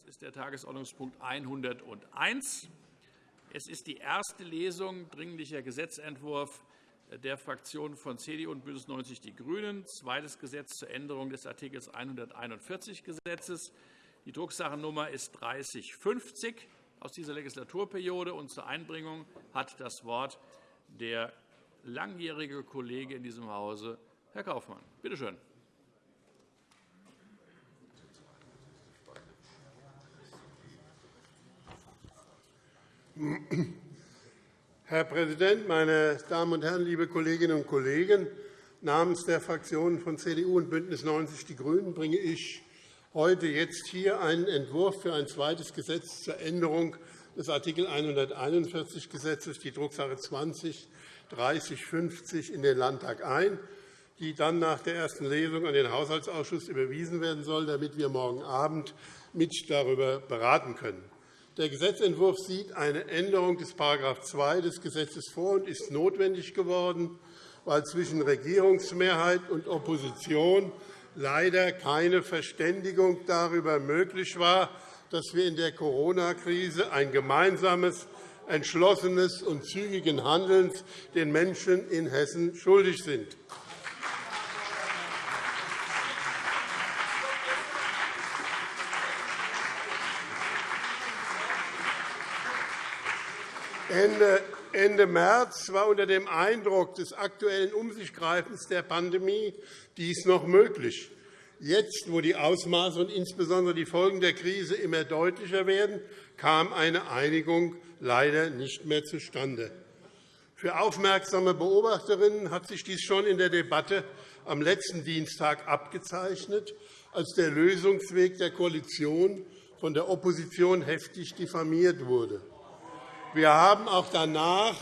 Das ist der Tagesordnungspunkt 101. Es ist die erste Lesung Dringlicher Gesetzentwurf der Fraktionen von CDU und BÜNDNIS 90 die GRÜNEN, zweites Gesetz zur Änderung des Art. 141 Gesetzes. Die Drucksachennummer ist 3050 aus dieser Legislaturperiode. Und zur Einbringung hat das Wort der langjährige Kollege in diesem Hause, Herr Kaufmann. Bitte schön. Herr Präsident, meine Damen und Herren, liebe Kolleginnen und Kollegen! Namens der Fraktionen von CDU und BÜNDNIS 90 die GRÜNEN bringe ich heute jetzt hier einen Entwurf für ein zweites Gesetz zur Änderung des Art. 141 Gesetzes, die Drucksache 20 3050, in den Landtag ein, die dann nach der ersten Lesung an den Haushaltsausschuss überwiesen werden soll, damit wir morgen Abend mit darüber beraten können. Der Gesetzentwurf sieht eine Änderung des § 2 des Gesetzes vor und ist notwendig geworden, weil zwischen Regierungsmehrheit und Opposition leider keine Verständigung darüber möglich war, dass wir in der Corona-Krise ein gemeinsames, entschlossenes und zügigen Handelns den Menschen in Hessen schuldig sind. Ende März war unter dem Eindruck des aktuellen Umsichgreifens der Pandemie dies noch möglich. Jetzt, wo die Ausmaße und insbesondere die Folgen der Krise immer deutlicher werden, kam eine Einigung leider nicht mehr zustande. Für aufmerksame Beobachterinnen hat sich dies schon in der Debatte am letzten Dienstag abgezeichnet, als der Lösungsweg der Koalition von der Opposition heftig diffamiert wurde. Wir haben auch danach,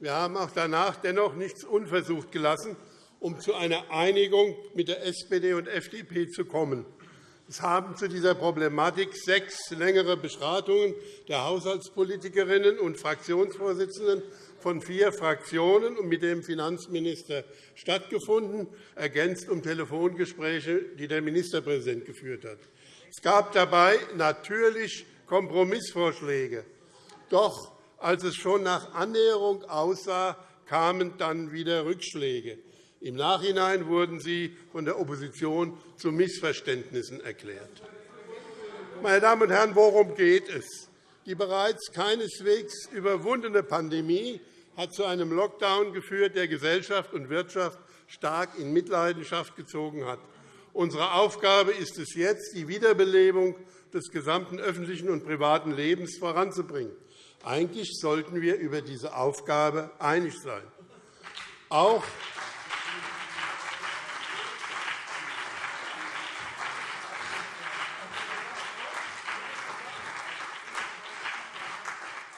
wir haben auch danach dennoch nichts unversucht gelassen, um zu einer Einigung mit der SPD und FDP zu kommen. Es haben zu dieser Problematik sechs längere Beratungen der Haushaltspolitikerinnen und Fraktionsvorsitzenden von vier Fraktionen und mit dem Finanzminister stattgefunden, ergänzt um Telefongespräche, die der Ministerpräsident geführt hat. Es gab dabei natürlich Kompromissvorschläge. Doch als es schon nach Annäherung aussah, kamen dann wieder Rückschläge. Im Nachhinein wurden sie von der Opposition zu Missverständnissen erklärt. Meine Damen und Herren, worum geht es? Die bereits keineswegs überwundene Pandemie hat zu einem Lockdown geführt, der Gesellschaft und Wirtschaft stark in Mitleidenschaft gezogen hat. Unsere Aufgabe ist es jetzt, die Wiederbelebung des gesamten öffentlichen und privaten Lebens voranzubringen. Eigentlich sollten wir über diese Aufgabe einig sein. Auch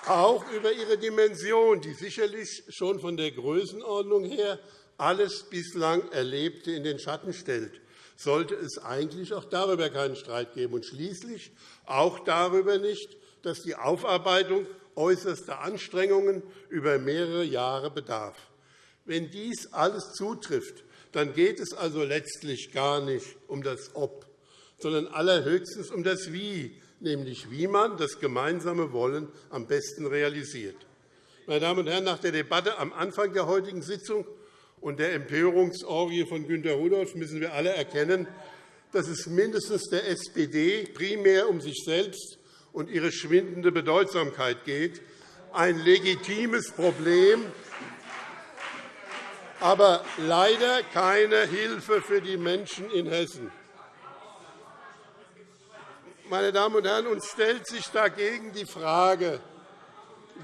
auch über ihre Dimension, die sicherlich schon von der Größenordnung her alles bislang Erlebte in den Schatten stellt, sollte es eigentlich auch darüber keinen Streit geben und schließlich auch darüber nicht, dass die Aufarbeitung äußerster Anstrengungen über mehrere Jahre bedarf. Wenn dies alles zutrifft, dann geht es also letztlich gar nicht um das Ob, sondern allerhöchstens um das Wie, nämlich wie man das gemeinsame Wollen am besten realisiert. Meine Damen und Herren, nach der Debatte am Anfang der heutigen Sitzung und der Empörungsorgie von Günter Rudolph müssen wir alle erkennen, dass es mindestens der SPD primär um sich selbst und ihre schwindende Bedeutsamkeit geht. Ein legitimes Problem, aber leider keine Hilfe für die Menschen in Hessen. Meine Damen und Herren, uns stellt sich dagegen die Frage,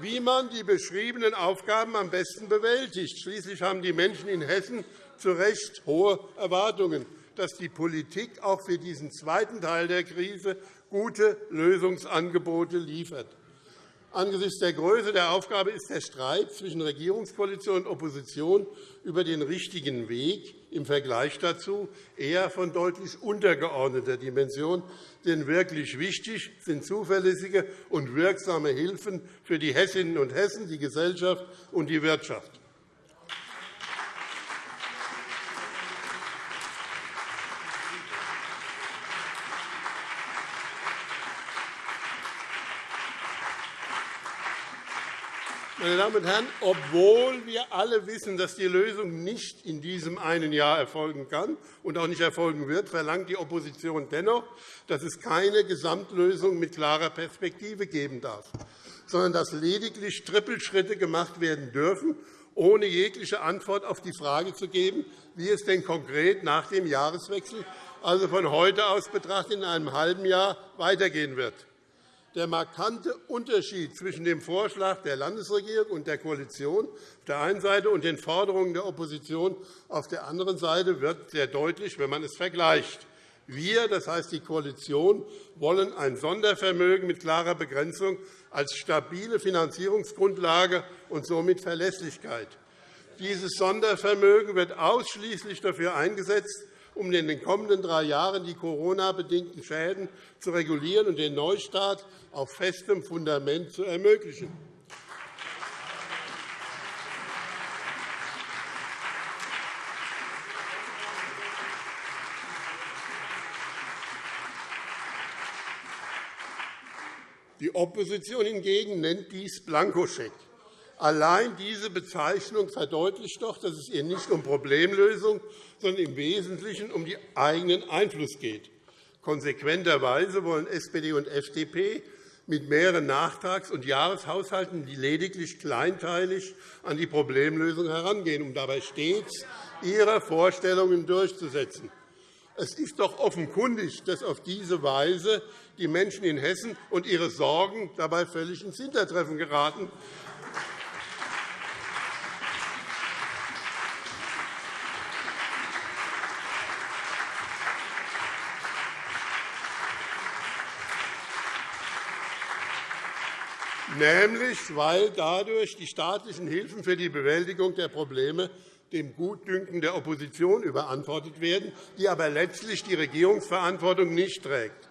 wie man die beschriebenen Aufgaben am besten bewältigt. Schließlich haben die Menschen in Hessen zu Recht hohe Erwartungen, dass die Politik auch für diesen zweiten Teil der Krise gute Lösungsangebote liefert. Angesichts der Größe der Aufgabe ist der Streit zwischen Regierungskoalition und Opposition über den richtigen Weg im Vergleich dazu eher von deutlich untergeordneter Dimension. Denn wirklich wichtig sind zuverlässige und wirksame Hilfen für die Hessinnen und Hessen, die Gesellschaft und die Wirtschaft. Meine Damen und Herren, obwohl wir alle wissen, dass die Lösung nicht in diesem einen Jahr erfolgen kann und auch nicht erfolgen wird, verlangt die Opposition dennoch, dass es keine Gesamtlösung mit klarer Perspektive geben darf, sondern dass lediglich Trippelschritte gemacht werden dürfen, ohne jegliche Antwort auf die Frage zu geben, wie es denn konkret nach dem Jahreswechsel, also von heute aus betrachtet in einem halben Jahr, weitergehen wird. Der markante Unterschied zwischen dem Vorschlag der Landesregierung und der Koalition auf der einen Seite und den Forderungen der Opposition auf der anderen Seite wird sehr deutlich, wenn man es vergleicht. Wir, das heißt die Koalition, wollen ein Sondervermögen mit klarer Begrenzung als stabile Finanzierungsgrundlage und somit Verlässlichkeit. Dieses Sondervermögen wird ausschließlich dafür eingesetzt, um in den kommenden drei Jahren die Corona-bedingten Schäden zu regulieren und den Neustart auf festem Fundament zu ermöglichen. Die Opposition hingegen nennt dies Blankoscheck. Allein diese Bezeichnung verdeutlicht doch, dass es ihr nicht um Problemlösung, sondern im Wesentlichen um den eigenen Einfluss geht. Konsequenterweise wollen SPD und FDP mit mehreren Nachtrags- und Jahreshaushalten lediglich kleinteilig an die Problemlösung herangehen, um dabei stets ihre Vorstellungen durchzusetzen. Es ist doch offenkundig, dass auf diese Weise die Menschen in Hessen und ihre Sorgen dabei völlig ins Hintertreffen geraten. Nämlich weil dadurch die staatlichen Hilfen für die Bewältigung der Probleme dem Gutdünken der Opposition überantwortet werden, die aber letztlich die Regierungsverantwortung nicht trägt.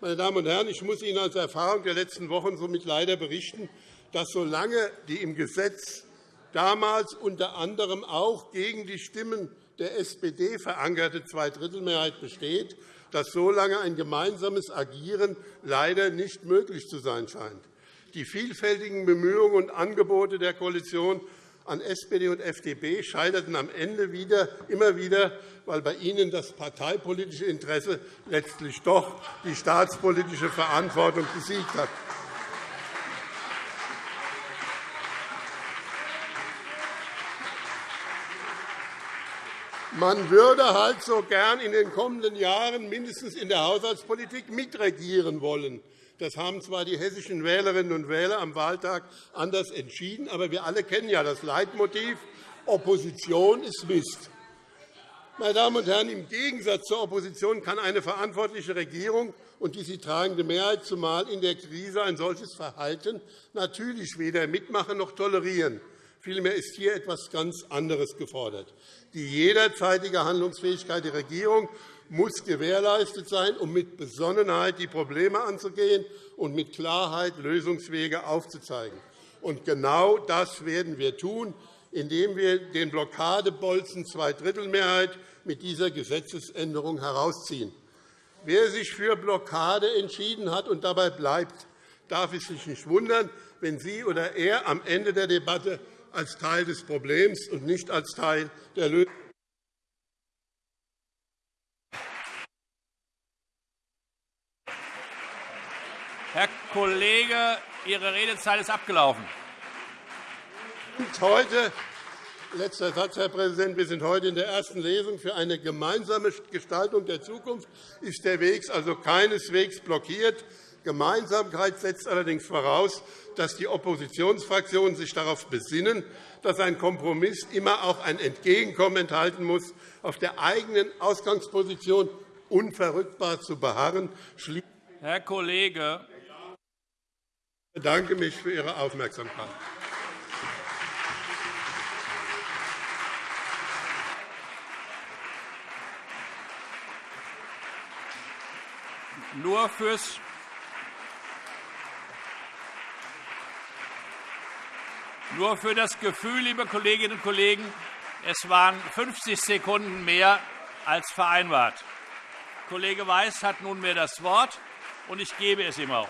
Meine Damen und Herren, ich muss Ihnen als Erfahrung der letzten Wochen somit leider berichten, dass solange die im Gesetz damals unter anderem auch gegen die Stimmen der SPD verankerte Zweidrittelmehrheit besteht, dass solange ein gemeinsames Agieren leider nicht möglich zu sein scheint. Die vielfältigen Bemühungen und Angebote der Koalition an SPD und FDP scheiterten am Ende wieder, immer wieder, weil bei ihnen das parteipolitische Interesse letztlich doch die staatspolitische Verantwortung besiegt hat. Man würde halt so gern in den kommenden Jahren mindestens in der Haushaltspolitik mitregieren wollen. Das haben zwar die hessischen Wählerinnen und Wähler am Wahltag anders entschieden, aber wir alle kennen ja das Leitmotiv, Opposition ist Mist. Meine Damen und Herren, im Gegensatz zur Opposition kann eine verantwortliche Regierung und die sie tragende Mehrheit, zumal in der Krise, ein solches Verhalten natürlich weder mitmachen noch tolerieren. Vielmehr ist hier etwas ganz anderes gefordert. Die jederzeitige Handlungsfähigkeit der Regierung muss gewährleistet sein, um mit Besonnenheit die Probleme anzugehen und mit Klarheit Lösungswege aufzuzeigen. Und genau das werden wir tun, indem wir den Blockadebolzen Zweidrittelmehrheit mit dieser Gesetzesänderung herausziehen. Wer sich für Blockade entschieden hat und dabei bleibt, darf es sich nicht wundern, wenn sie oder er am Ende der Debatte als Teil des Problems und nicht als Teil der Lösung Herr Kollege, Ihre Redezeit ist abgelaufen. Heute, letzter Satz, Herr Präsident. Wir sind heute in der ersten Lesung. Für eine gemeinsame Gestaltung der Zukunft ist der Weg also keineswegs blockiert. Gemeinsamkeit setzt allerdings voraus, dass die Oppositionsfraktionen sich darauf besinnen, dass ein Kompromiss immer auch ein Entgegenkommen enthalten muss, auf der eigenen Ausgangsposition unverrückbar zu beharren. Herr Kollege, ich bedanke mich für Ihre Aufmerksamkeit. Nur fürs Nur für das Gefühl, liebe Kolleginnen und Kollegen, es waren 50 Sekunden mehr als vereinbart. Kollege Weiß hat nunmehr das Wort, und ich gebe es ihm auch.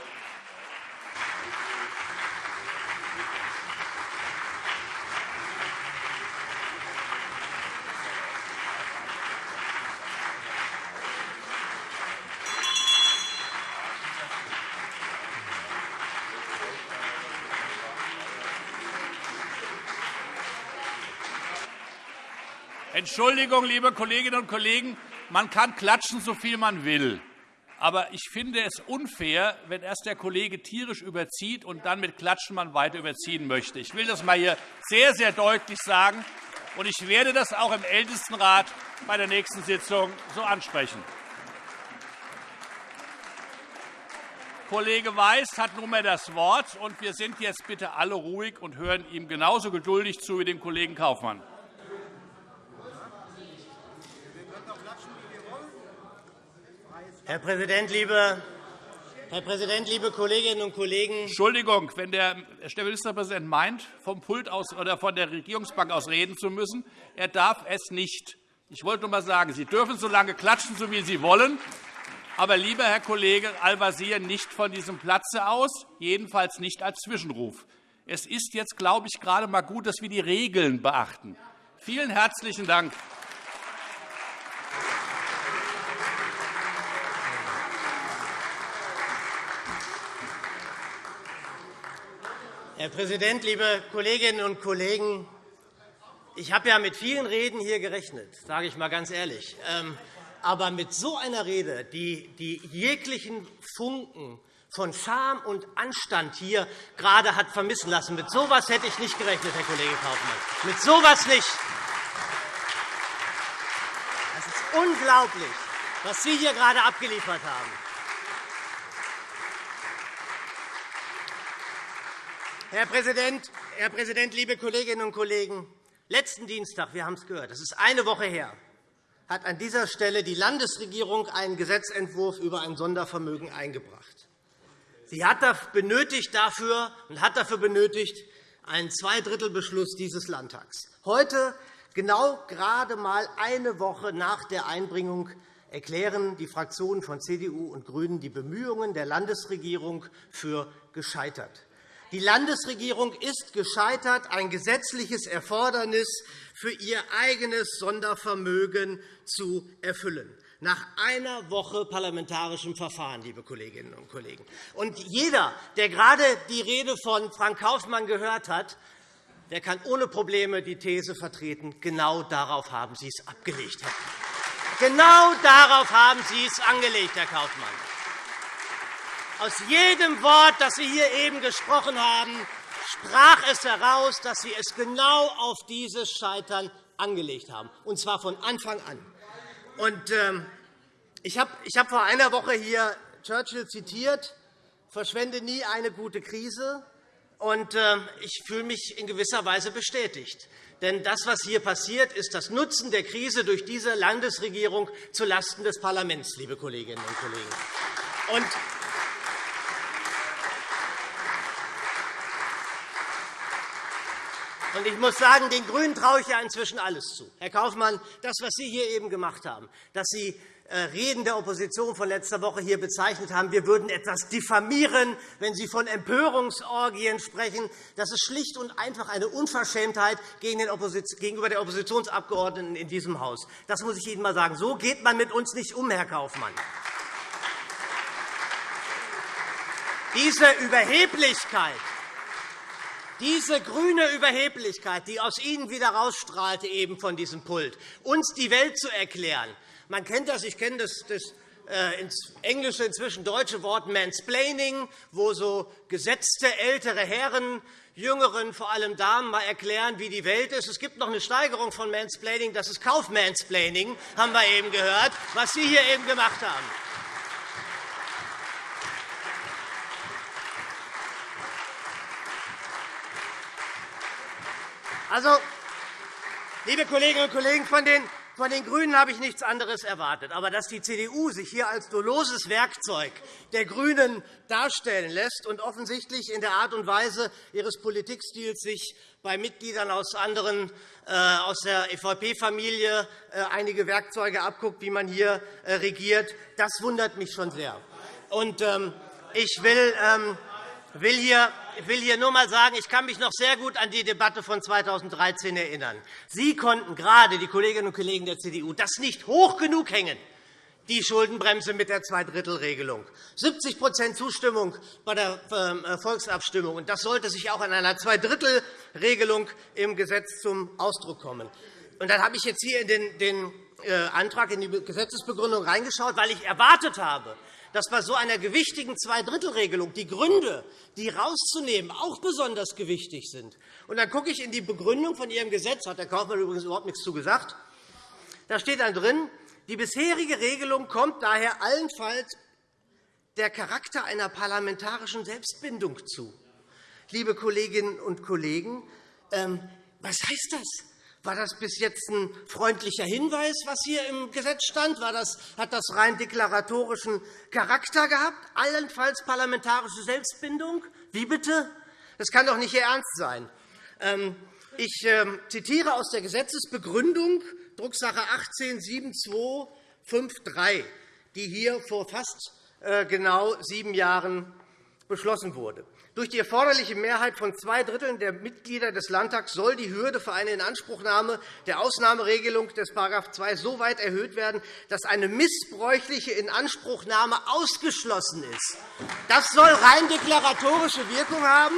Entschuldigung, liebe Kolleginnen und Kollegen, man kann klatschen, so viel man will. Aber ich finde es unfair, wenn erst der Kollege tierisch überzieht und dann mit Klatschen man weiter überziehen möchte. Ich will das einmal hier sehr, sehr deutlich sagen, und ich werde das auch im Ältestenrat bei der nächsten Sitzung so ansprechen. Kollege Weiß hat nunmehr das Wort, und wir sind jetzt bitte alle ruhig und hören ihm genauso geduldig zu wie dem Kollegen Kaufmann. Herr Präsident, liebe Herr Präsident, liebe Kolleginnen und Kollegen! Entschuldigung, wenn der Ministerpräsident meint, vom Pult aus oder von der Regierungsbank aus reden zu müssen, er darf es nicht. Ich wollte nur einmal sagen, Sie dürfen so lange klatschen, so wie Sie wollen. Aber, lieber Herr Kollege Al-Wazir, nicht von diesem Platze aus, jedenfalls nicht als Zwischenruf. Es ist jetzt, glaube ich, gerade einmal gut, dass wir die Regeln beachten. Vielen herzlichen Dank. Herr Präsident, liebe Kolleginnen und Kollegen! Ich habe ja mit vielen Reden hier gerechnet, sage ich einmal ganz ehrlich. Ähm, aber mit so einer Rede, die, die jeglichen Funken von Scham und Anstand hier gerade hat vermissen lassen, mit so etwas hätte ich nicht gerechnet, Herr Kollege Kaufmann. Mit so etwas nicht. Das ist unglaublich, was Sie hier gerade abgeliefert haben. Herr Präsident, Herr Präsident, liebe Kolleginnen und Kollegen! Letzten Dienstag, wir haben es gehört, das ist eine Woche her, hat an dieser Stelle die Landesregierung einen Gesetzentwurf über ein Sondervermögen eingebracht. Sie hat benötigt dafür und hat dafür benötigt einen Zweidrittelbeschluss dieses Landtags. Heute, genau gerade einmal eine Woche nach der Einbringung, erklären die Fraktionen von CDU und GRÜNEN die Bemühungen der Landesregierung für gescheitert. Die Landesregierung ist gescheitert, ein gesetzliches Erfordernis für ihr eigenes Sondervermögen zu erfüllen nach einer Woche parlamentarischem Verfahren, liebe Kolleginnen und Kollegen. Und jeder, der gerade die Rede von Frank Kaufmann gehört hat, der kann ohne Probleme die These vertreten, genau darauf haben Sie es abgelegt. Genau darauf haben Sie es angelegt, Herr Kaufmann. Aus jedem Wort, das Sie hier eben gesprochen haben, sprach es heraus, dass Sie es genau auf dieses Scheitern angelegt haben, und zwar von Anfang an. Ähm, ich habe hab vor einer Woche hier Churchill zitiert, verschwende nie eine gute Krise. Und, äh, ich fühle mich in gewisser Weise bestätigt. Denn das, was hier passiert, ist das Nutzen der Krise durch diese Landesregierung zulasten des Parlaments, liebe Kolleginnen und Kollegen. Und ich muss sagen, den GRÜNEN traue ich ja inzwischen alles zu. Herr Kaufmann, das, was Sie hier eben gemacht haben, dass Sie äh, Reden der Opposition von letzter Woche hier bezeichnet haben, wir würden etwas diffamieren, wenn Sie von Empörungsorgien sprechen. Das ist schlicht und einfach eine Unverschämtheit gegenüber der Oppositionsabgeordneten in diesem Haus. Das muss ich Ihnen einmal sagen. So geht man mit uns nicht um, Herr Kaufmann. Diese Überheblichkeit, diese grüne Überheblichkeit, die aus Ihnen wieder rausstrahlte eben von diesem Pult, uns die Welt zu erklären. Man kennt das, ich kenne das, das äh, ins englische, inzwischen deutsche Wort Mansplaining, wo so gesetzte ältere Herren Jüngeren, vor allem Damen, mal erklären, wie die Welt ist. Es gibt noch eine Steigerung von Mansplaining, das ist Kaufmansplaining, haben wir eben gehört, was Sie hier eben gemacht haben. Also, liebe Kolleginnen und Kollegen, von den von den GRÜNEN habe ich nichts anderes erwartet. Aber dass die CDU sich hier als doloses Werkzeug der GRÜNEN darstellen lässt und offensichtlich in der Art und Weise ihres Politikstils sich bei Mitgliedern aus anderen äh, aus der EVP-Familie äh, einige Werkzeuge abguckt, wie man hier äh, regiert, das wundert mich schon sehr. Und, ähm, ich will ähm, will hier ich will hier nur einmal sagen, ich kann mich noch sehr gut an die Debatte von 2013 erinnern. Sie konnten gerade, die Kolleginnen und Kollegen der CDU, das nicht hoch genug hängen, die Schuldenbremse mit der Zweidrittelregelung. 70% Zustimmung bei der ähm, Volksabstimmung. Das sollte sich auch an einer Zweidrittelregelung im Gesetz zum Ausdruck kommen. Und dann habe ich jetzt hier in den, den äh, Antrag in die Gesetzesbegründung reingeschaut, weil ich erwartet habe, dass bei so einer gewichtigen Zweidrittelregelung die Gründe, die rauszunehmen, auch besonders gewichtig sind. Und dann gucke ich in die Begründung von Ihrem Gesetz, hat Herr Kaufmann übrigens überhaupt nichts zu gesagt. Da steht dann drin, die bisherige Regelung kommt daher allenfalls der Charakter einer parlamentarischen Selbstbindung zu. Liebe Kolleginnen und Kollegen, ähm, was heißt das? War das bis jetzt ein freundlicher Hinweis, was hier im Gesetz stand? War das, hat das rein deklaratorischen Charakter gehabt? Allenfalls parlamentarische Selbstbindung? Wie bitte? Das kann doch nicht Ihr Ernst sein. Ähm, ich ähm, zitiere aus der Gesetzesbegründung, Drucksache 18-7253, die hier vor fast äh, genau sieben Jahren beschlossen wurde. Durch die erforderliche Mehrheit von zwei Dritteln der Mitglieder des Landtags soll die Hürde für eine Inanspruchnahme der Ausnahmeregelung des § 2 so weit erhöht werden, dass eine missbräuchliche Inanspruchnahme ausgeschlossen ist. Das soll rein deklaratorische Wirkung haben.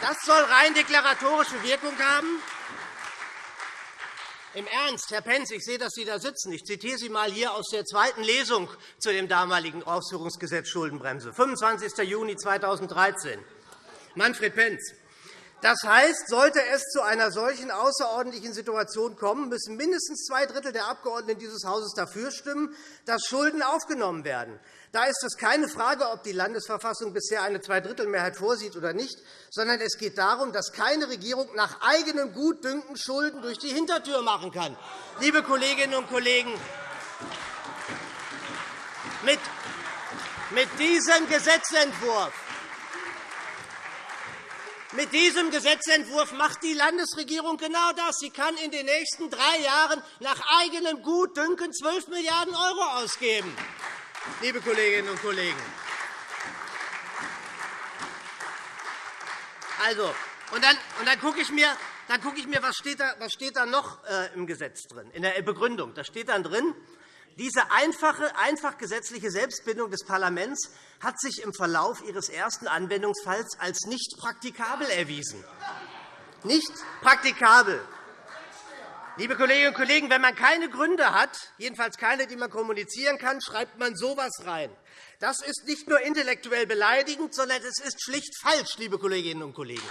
Das soll rein deklaratorische Wirkung haben. Im Ernst, Herr Pentz, ich sehe, dass Sie da sitzen. Ich zitiere Sie einmal hier aus der zweiten Lesung zu dem damaligen Ausführungsgesetz Schuldenbremse, 25. Juni 2013. Manfred Pentz. Das heißt, sollte es zu einer solchen außerordentlichen Situation kommen, müssen mindestens zwei Drittel der Abgeordneten dieses Hauses dafür stimmen, dass Schulden aufgenommen werden. Da ist es keine Frage, ob die Landesverfassung bisher eine Zweidrittelmehrheit vorsieht oder nicht, sondern es geht darum, dass keine Regierung nach eigenem Gutdünken Schulden durch die Hintertür machen kann. Liebe Kolleginnen und Kollegen, mit diesem Gesetzentwurf mit diesem Gesetzentwurf macht die Landesregierung genau das. Sie kann in den nächsten drei Jahren nach eigenem Gutdünken 12 Milliarden € ausgeben, liebe Kolleginnen und Kollegen. Also, und dann, und dann gucke ich mir, dann gucke ich mir was, steht da, was steht da noch äh, im Gesetz drin, in der Begründung. Da steht dann drin, diese einfache, einfach gesetzliche Selbstbindung des Parlaments hat sich im Verlauf ihres ersten Anwendungsfalls als nicht praktikabel erwiesen. Nicht praktikabel. Liebe Kolleginnen und Kollegen, wenn man keine Gründe hat, jedenfalls keine, die man kommunizieren kann, schreibt man so etwas rein. Das ist nicht nur intellektuell beleidigend, sondern es ist schlicht falsch, liebe Kolleginnen und Kollegen.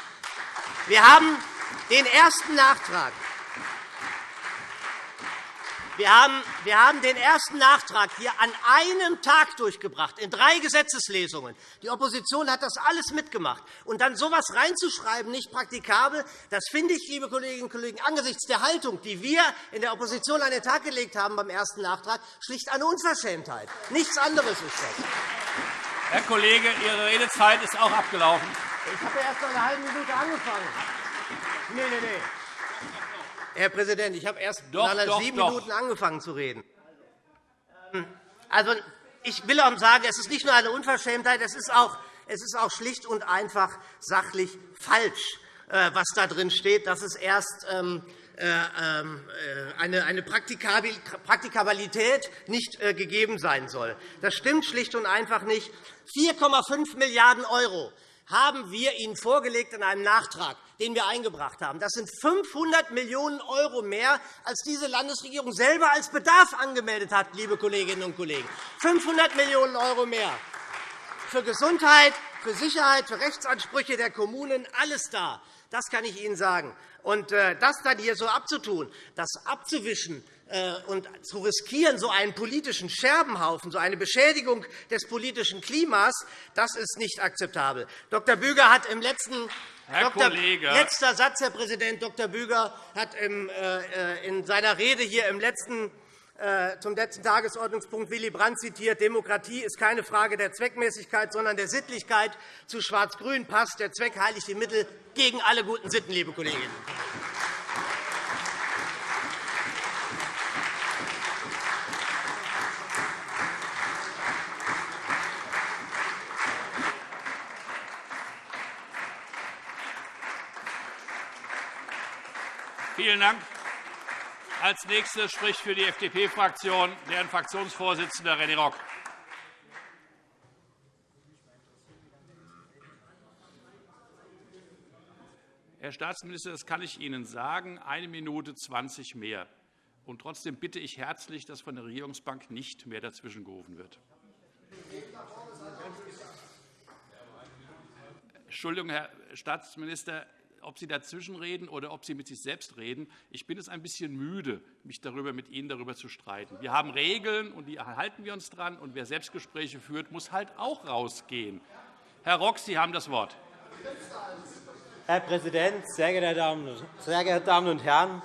Wir haben den ersten Nachtrag wir haben den ersten Nachtrag hier an einem Tag durchgebracht, in drei Gesetzeslesungen. Die Opposition hat das alles mitgemacht. Und dann so etwas reinzuschreiben, nicht praktikabel, das finde ich, liebe Kolleginnen und Kollegen, angesichts der Haltung, die wir in der Opposition an den Tag gelegt haben beim ersten Nachtrag, schlicht eine Unverschämtheit. Nichts anderes ist das. Herr Kollege, Ihre Redezeit ist auch abgelaufen. Ich habe erst eine halbe Minute angefangen. Nein, nein, nein. Herr Präsident, ich habe erst doch, nach sieben doch. Minuten angefangen zu reden. Ähm, also, ich will auch sagen, es ist nicht nur eine Unverschämtheit, es ist auch, es ist auch schlicht und einfach sachlich falsch, äh, was da drin steht, dass es erst ähm, äh, ähm, äh, eine Praktikabilität nicht gegeben sein soll. Das stimmt schlicht und einfach nicht. 4,5 Milliarden € haben wir Ihnen vorgelegt in einem Nachtrag, den wir eingebracht haben. Das sind 500 Millionen € mehr, als diese Landesregierung selber als Bedarf angemeldet hat, liebe Kolleginnen und Kollegen. 500 Millionen € mehr für Gesundheit, für Sicherheit, für Rechtsansprüche der Kommunen, alles da. Das kann ich Ihnen sagen. Und äh, das dann hier so abzutun, das abzuwischen, und zu riskieren, so einen politischen Scherbenhaufen, so eine Beschädigung des politischen Klimas, das ist nicht akzeptabel. Dr. Büger hat im letzten Herr Dr. Kollege. Letzter Satz, Herr Präsident. Dr. Büger hat äh, in seiner Rede hier im letzten zum letzten Tagesordnungspunkt Willy Brandt zitiert, Demokratie ist keine Frage der Zweckmäßigkeit, sondern der Sittlichkeit. Zu Schwarz-Grün passt der Zweck heiligt die Mittel gegen alle guten Sitten, liebe Kolleginnen. Vielen Dank. Als Nächster spricht für die FDP-Fraktion deren Fraktionsvorsitzender René Rock. Herr Staatsminister, das kann ich Ihnen sagen, eine Minute 20 mehr. Und trotzdem bitte ich herzlich, dass von der Regierungsbank nicht mehr dazwischengerufen wird. Entschuldigung, Herr Staatsminister, ob Sie dazwischenreden oder ob Sie mit sich selbst reden. Ich bin es ein bisschen müde, mich darüber mit Ihnen darüber zu streiten. Wir haben Regeln, und die halten wir uns dran. Und wer Selbstgespräche führt, muss halt auch rausgehen. Herr Rock, Sie haben das Wort. Herr Präsident, sehr geehrte Damen und Herren!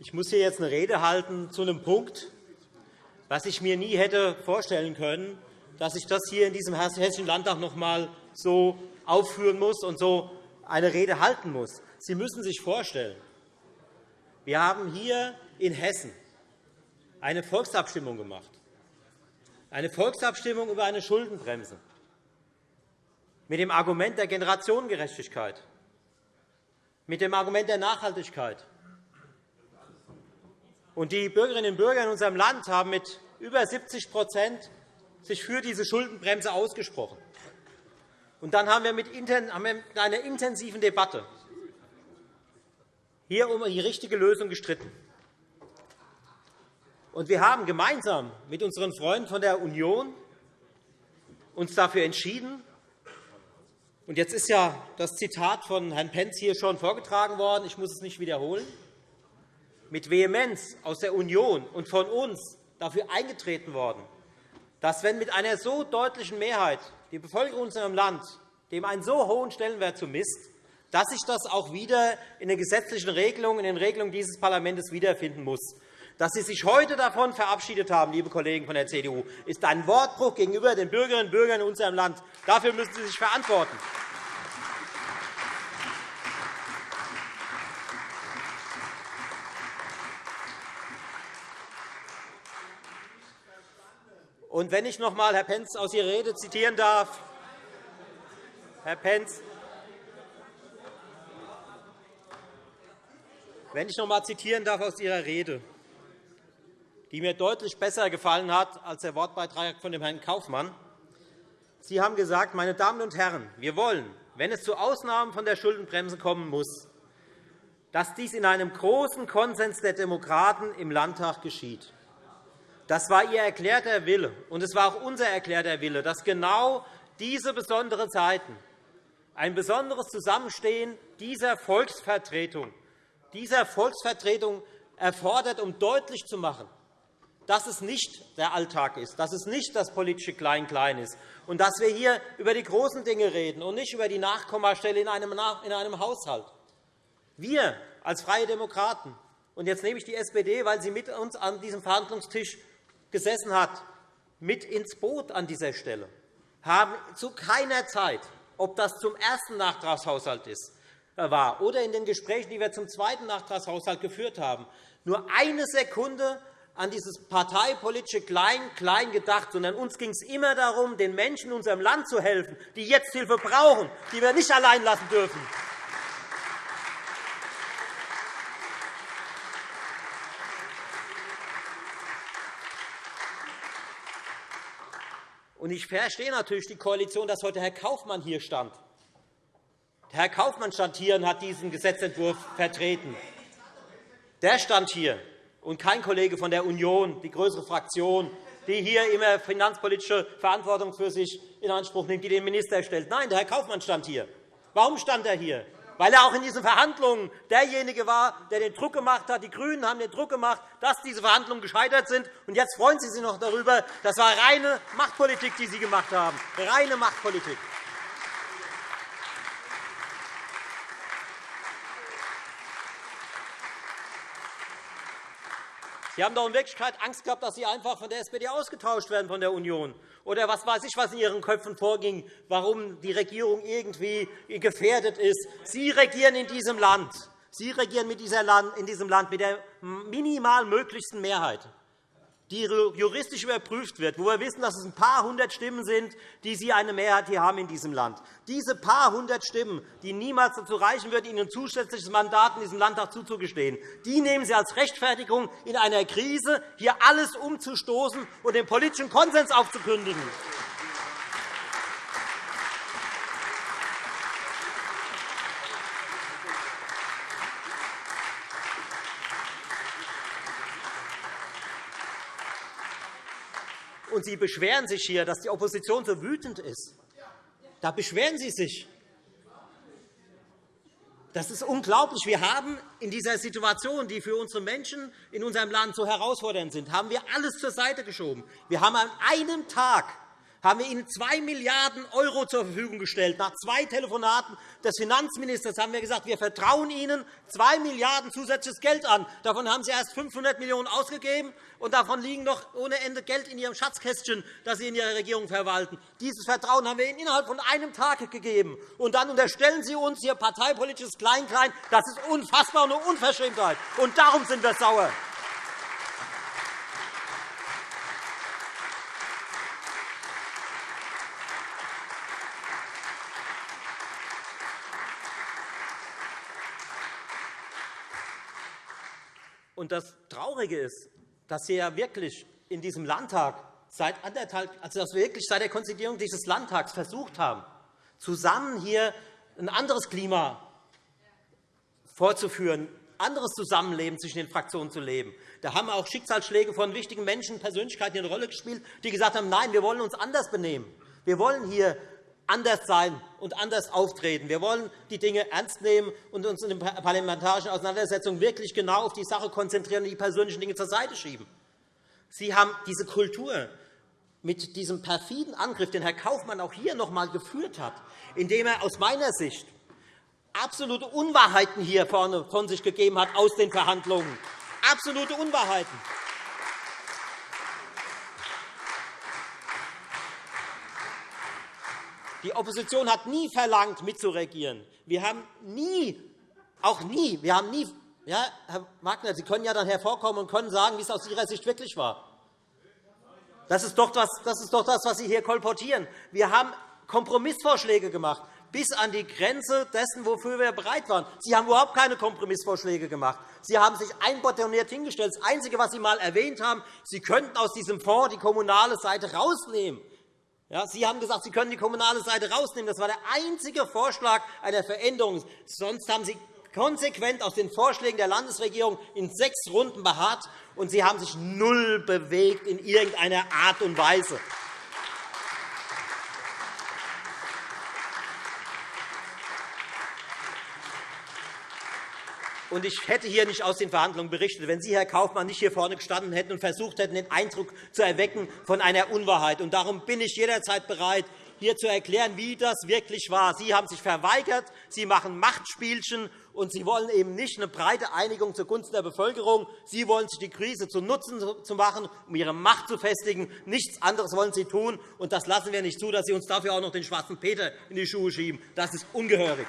Ich muss hier jetzt eine Rede halten zu einem Punkt, was ich mir nie hätte vorstellen können, dass ich das hier in diesem Hessischen Landtag noch einmal so aufführen muss und so eine Rede halten muss. Sie müssen sich vorstellen, wir haben hier in Hessen eine Volksabstimmung gemacht, eine Volksabstimmung über eine Schuldenbremse mit dem Argument der Generationengerechtigkeit, mit dem Argument der Nachhaltigkeit. Und die Bürgerinnen und Bürger in unserem Land haben mit über 70 sich für diese Schuldenbremse ausgesprochen. Und dann haben wir mit einer intensiven Debatte hier um die richtige Lösung gestritten. Und wir haben gemeinsam mit unseren Freunden von der Union uns dafür entschieden, und jetzt ist ja das Zitat von Herrn Pentz hier schon vorgetragen worden. Ich muss es nicht wiederholen. Mit Vehemenz aus der Union und von uns dafür eingetreten worden, dass, wenn mit einer so deutlichen Mehrheit die Bevölkerung in unserem Land dem einen so hohen Stellenwert zumisst, dass sich das auch wieder in den gesetzlichen Regelungen, in den Regelungen dieses Parlaments wiederfinden muss. Dass Sie sich heute davon verabschiedet haben, liebe Kollegen von der CDU, ist ein Wortbruch gegenüber den Bürgerinnen und Bürgern in unserem Land. Dafür müssen Sie sich verantworten. Und wenn ich noch einmal Herr Pentz aus Ihrer Rede zitieren darf, Herr Pentz, wenn ich noch einmal zitieren darf aus Ihrer Rede, die mir deutlich besser gefallen hat als der Wortbeitrag von dem Herrn Kaufmann. Sie haben gesagt, meine Damen und Herren, wir wollen, wenn es zu Ausnahmen von der Schuldenbremse kommen muss, dass dies in einem großen Konsens der Demokraten im Landtag geschieht. Das war Ihr erklärter Wille, und es war auch unser erklärter Wille, dass genau diese besonderen Zeiten, ein besonderes Zusammenstehen dieser Volksvertretung, dieser Volksvertretung erfordert, um deutlich zu machen, dass es nicht der Alltag ist, dass es nicht das politische Klein-Klein ist und dass wir hier über die großen Dinge reden und nicht über die Nachkommastelle in einem Haushalt. Wir als Freie Demokraten, und jetzt nehme ich die SPD, weil sie mit uns an diesem Verhandlungstisch gesessen hat, mit ins Boot an dieser Stelle, haben zu keiner Zeit, ob das zum ersten Nachtragshaushalt ist, äh, war oder in den Gesprächen, die wir zum zweiten Nachtragshaushalt geführt haben, nur eine Sekunde an dieses parteipolitische Klein-Klein gedacht, sondern uns ging es immer darum, den Menschen in unserem Land zu helfen, die jetzt Hilfe brauchen, die wir nicht allein lassen dürfen. Ich verstehe natürlich die Koalition, dass heute Herr Kaufmann hier stand. Herr Kaufmann stand hier und hat diesen Gesetzentwurf vertreten. Der stand hier und kein Kollege von der Union, die größere Fraktion, die hier immer finanzpolitische Verantwortung für sich in Anspruch nimmt, die den Minister stellt. Nein, der Herr Kaufmann stand hier. Warum stand er hier? Weil er auch in diesen Verhandlungen derjenige war, der den Druck gemacht hat. Die GRÜNEN haben den Druck gemacht, dass diese Verhandlungen gescheitert sind. Und jetzt freuen Sie sich noch darüber. Das war reine Machtpolitik, die Sie gemacht haben. Reine Machtpolitik. Sie haben doch in Wirklichkeit Angst gehabt, dass Sie einfach von der SPD ausgetauscht werden von der Union. Oder was weiß ich, was in Ihren Köpfen vorging, warum die Regierung irgendwie gefährdet ist. Sie regieren in diesem Land. Sie regieren in diesem Land mit der minimal möglichsten Mehrheit die juristisch überprüft wird, wo wir wissen, dass es ein paar hundert Stimmen sind, die Sie eine Mehrheit hier haben in diesem Land. Diese paar hundert Stimmen, die niemals dazu reichen wird, Ihnen ein zusätzliches Mandat in diesem Landtag zuzugestehen, die nehmen Sie als Rechtfertigung, in einer Krise hier alles umzustoßen und den politischen Konsens aufzukündigen. Und Sie beschweren sich hier, dass die Opposition so wütend ist. Da beschweren Sie sich. Das ist unglaublich. Wir haben in dieser Situation, die für unsere Menschen in unserem Land so herausfordernd sind, haben wir alles zur Seite geschoben. Wir haben an einem Tag haben wir Ihnen 2 Milliarden € zur Verfügung gestellt. Nach zwei Telefonaten des Finanzministers haben wir gesagt, wir vertrauen Ihnen 2 Milliarden € zusätzliches Geld an. Davon haben Sie erst 500 Millionen € ausgegeben, und davon liegen noch ohne Ende Geld in Ihrem Schatzkästchen, das Sie in Ihrer Regierung verwalten. Dieses Vertrauen haben wir Ihnen innerhalb von einem Tag gegeben. Und dann unterstellen Sie uns Ihr parteipolitisches Kleinklein. Das ist unfassbar und eine Unverschämtheit. Und darum sind wir sauer. Und das Traurige ist, dass wir ja wirklich in diesem Landtag seit anderthalb, also dass wir wirklich seit der Konstituierung dieses Landtags versucht haben, zusammen hier ein anderes Klima vorzuführen, anderes Zusammenleben zwischen den Fraktionen zu leben. Da haben auch Schicksalsschläge von wichtigen Menschen, Persönlichkeiten eine Rolle gespielt, die gesagt haben, nein, wir wollen uns anders benehmen. Wir wollen hier anders sein und anders auftreten. Wir wollen die Dinge ernst nehmen und uns in den parlamentarischen Auseinandersetzungen wirklich genau auf die Sache konzentrieren und die persönlichen Dinge zur Seite schieben. Sie haben diese Kultur mit diesem perfiden Angriff, den Herr Kaufmann auch hier noch einmal geführt hat, indem er aus meiner Sicht absolute Unwahrheiten hier vorne von sich gegeben hat aus den Verhandlungen. Absolute Unwahrheiten. Die Opposition hat nie verlangt, mitzuregieren. Wir haben nie, auch nie, wir haben nie, ja, Herr Wagner, Sie können ja dann hervorkommen und können sagen, wie es aus Ihrer Sicht wirklich war. Das ist doch das, das, ist doch das was Sie hier kolportieren. Wir haben Kompromissvorschläge gemacht, bis an die Grenze dessen, wofür wir bereit waren. Sie haben überhaupt keine Kompromissvorschläge gemacht. Sie haben sich einbotoniert hingestellt. Das Einzige, was Sie einmal erwähnt haben, Sie könnten aus diesem Fonds die kommunale Seite rausnehmen. Ja, Sie haben gesagt, Sie können die kommunale Seite rausnehmen. Das war der einzige Vorschlag einer Veränderung. Sonst haben Sie konsequent aus den Vorschlägen der Landesregierung in sechs Runden beharrt, und Sie haben sich null bewegt in irgendeiner Art und Weise. Und ich hätte hier nicht aus den Verhandlungen berichtet, wenn Sie, Herr Kaufmann, nicht hier vorne gestanden hätten und versucht hätten, den Eindruck zu erwecken von einer Unwahrheit. Und darum bin ich jederzeit bereit, hier zu erklären, wie das wirklich war. Sie haben sich verweigert, Sie machen Machtspielchen, und Sie wollen eben nicht eine breite Einigung zugunsten der Bevölkerung. Sie wollen sich die Krise zu Nutzen zu machen, um Ihre Macht zu festigen. Nichts anderes wollen Sie tun. Und das lassen wir nicht zu, dass Sie uns dafür auch noch den schwarzen Peter in die Schuhe schieben. Das ist ungehörig.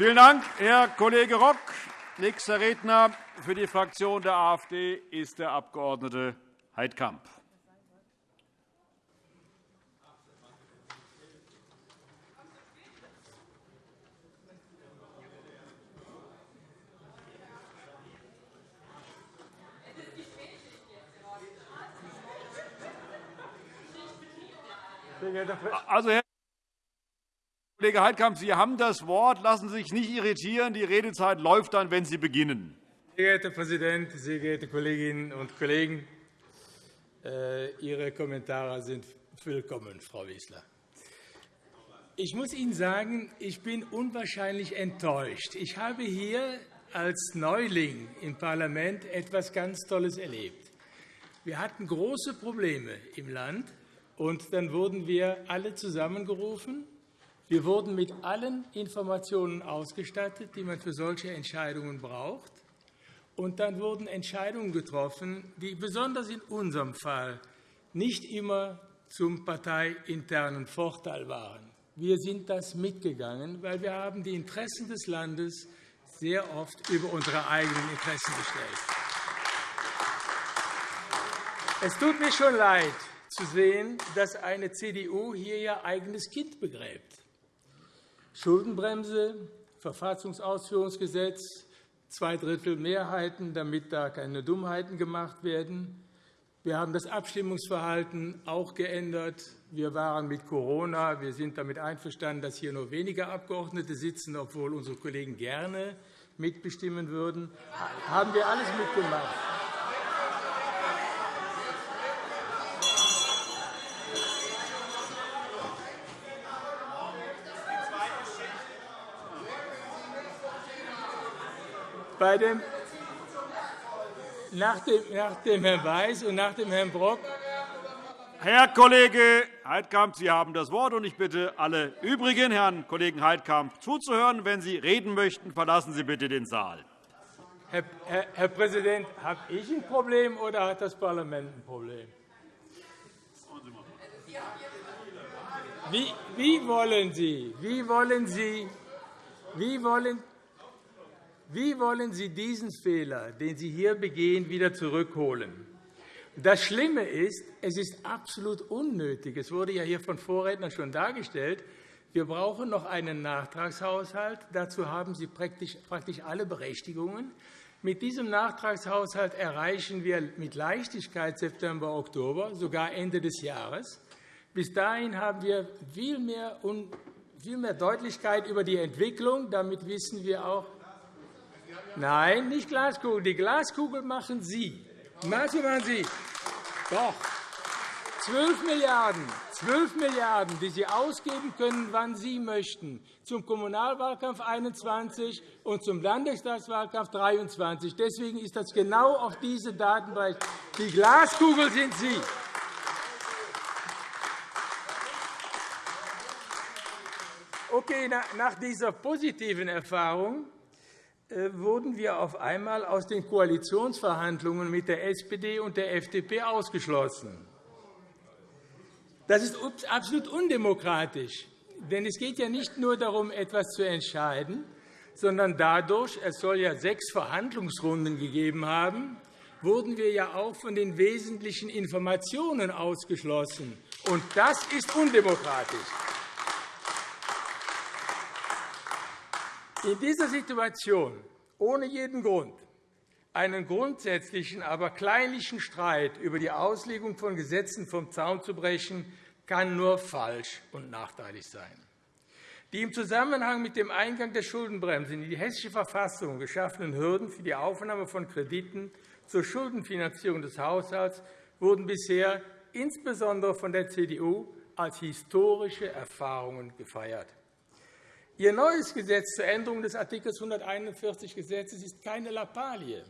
Vielen Dank, Herr Kollege Rock. Nächster Redner für die Fraktion der AfD ist der Abg. Heidkamp. Also, Herr Kollege Heidkamp, Sie haben das Wort. Lassen Sie sich nicht irritieren. Die Redezeit läuft dann, wenn Sie beginnen. Sehr geehrter Herr Präsident, sehr geehrte Kolleginnen und Kollegen! Äh, Ihre Kommentare sind willkommen, Frau Wissler. Ich muss Ihnen sagen, ich bin unwahrscheinlich enttäuscht. Ich habe hier als Neuling im Parlament etwas ganz Tolles erlebt. Wir hatten große Probleme im Land, und dann wurden wir alle zusammengerufen wir wurden mit allen Informationen ausgestattet, die man für solche Entscheidungen braucht. Und dann wurden Entscheidungen getroffen, die besonders in unserem Fall nicht immer zum parteiinternen Vorteil waren. Wir sind das mitgegangen, weil wir haben die Interessen des Landes sehr oft über unsere eigenen Interessen gestellt. Es tut mir schon leid, zu sehen, dass eine CDU hier ihr eigenes Kind begräbt. Schuldenbremse, Verfassungsausführungsgesetz, zwei Drittel Mehrheiten, damit da keine Dummheiten gemacht werden. Wir haben das Abstimmungsverhalten auch geändert. Wir waren mit Corona. Wir sind damit einverstanden, dass hier nur wenige Abgeordnete sitzen, obwohl unsere Kollegen gerne mitbestimmen würden, haben wir alles mitgemacht. Bei dem, nach, dem, nach dem Herrn Weiß und nach dem Herrn Brock Herr Kollege Heidkamp, Sie haben das Wort. und Ich bitte alle übrigen Herrn Kollegen Heidkamp zuzuhören. Wenn Sie reden möchten, verlassen Sie bitte den Saal. Herr, Herr, Herr Präsident, habe ich ein Problem oder hat das Parlament ein Problem? Wie, wie wollen Sie, wie wollen Sie, wie wollen, wie wollen Sie diesen Fehler, den Sie hier begehen, wieder zurückholen? Das Schlimme ist, es ist absolut unnötig. Es wurde ja hier von Vorrednern schon dargestellt. Wir brauchen noch einen Nachtragshaushalt. Dazu haben Sie praktisch alle Berechtigungen. Mit diesem Nachtragshaushalt erreichen wir mit Leichtigkeit September, Oktober, sogar Ende des Jahres. Bis dahin haben wir viel mehr, viel mehr Deutlichkeit über die Entwicklung. Damit wissen wir auch, Nein, nicht Glaskugel. Die Glaskugel machen Sie. Was machen Sie? Doch. 12 Milliarden, 12 Milliarden, die Sie ausgeben können, wann Sie möchten, zum Kommunalwahlkampf 21 und zum Landtagswahlkampf 23. Deswegen ist das genau auf diese Daten. Die Glaskugel sind Sie. Okay, nach dieser positiven Erfahrung wurden wir auf einmal aus den Koalitionsverhandlungen mit der SPD und der FDP ausgeschlossen. Das ist absolut undemokratisch. Denn es geht ja nicht nur darum, etwas zu entscheiden, sondern dadurch, es soll ja sechs Verhandlungsrunden gegeben haben, wurden wir ja auch von den wesentlichen Informationen ausgeschlossen. Und das ist undemokratisch. In dieser Situation ohne jeden Grund einen grundsätzlichen, aber kleinlichen Streit über die Auslegung von Gesetzen vom Zaun zu brechen, kann nur falsch und nachteilig sein. Die im Zusammenhang mit dem Eingang der Schuldenbremse in die Hessische Verfassung geschaffenen Hürden für die Aufnahme von Krediten zur Schuldenfinanzierung des Haushalts wurden bisher insbesondere von der CDU als historische Erfahrungen gefeiert. Ihr neues Gesetz zur Änderung des Art. 141 Gesetzes ist keine Lappalie,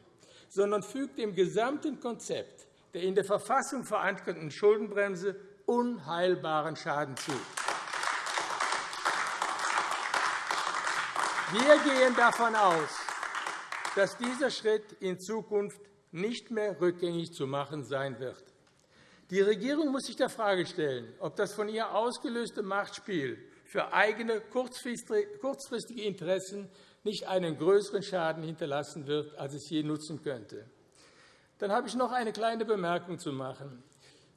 sondern fügt dem gesamten Konzept der in der Verfassung verankerten Schuldenbremse unheilbaren Schaden zu. Wir gehen davon aus, dass dieser Schritt in Zukunft nicht mehr rückgängig zu machen sein wird. Die Regierung muss sich der Frage stellen, ob das von ihr ausgelöste Machtspiel für eigene kurzfristige Interessen nicht einen größeren Schaden hinterlassen wird, als es je nutzen könnte. Dann habe ich noch eine kleine Bemerkung zu machen.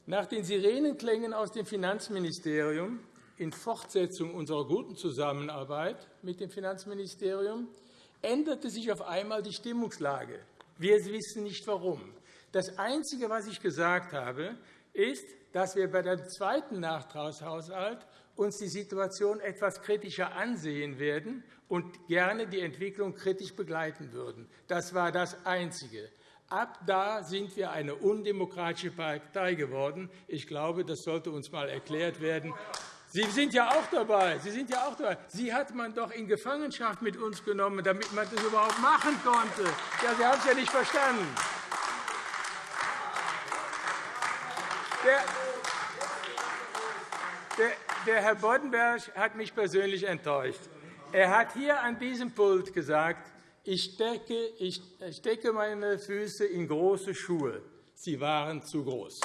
Nach den Sirenenklängen aus dem Finanzministerium in Fortsetzung unserer guten Zusammenarbeit mit dem Finanzministerium änderte sich auf einmal die Stimmungslage. Wir wissen nicht, warum. Das Einzige, was ich gesagt habe, ist, dass wir bei dem zweiten Nachtragshaushalt uns die Situation etwas kritischer ansehen werden und gerne die Entwicklung kritisch begleiten würden. Das war das Einzige. Ab da sind wir eine undemokratische Partei geworden. Ich glaube, das sollte uns einmal erklärt werden. Sie sind ja auch dabei. Sie sind ja auch dabei. Sie hat man doch in Gefangenschaft mit uns genommen, damit man das überhaupt machen konnte. Ja, Sie haben es ja nicht verstanden. Der, der, Herr Boddenberg hat mich persönlich enttäuscht. Er hat hier an diesem Pult gesagt, ich stecke, ich stecke meine Füße in große Schuhe. Sie waren zu groß.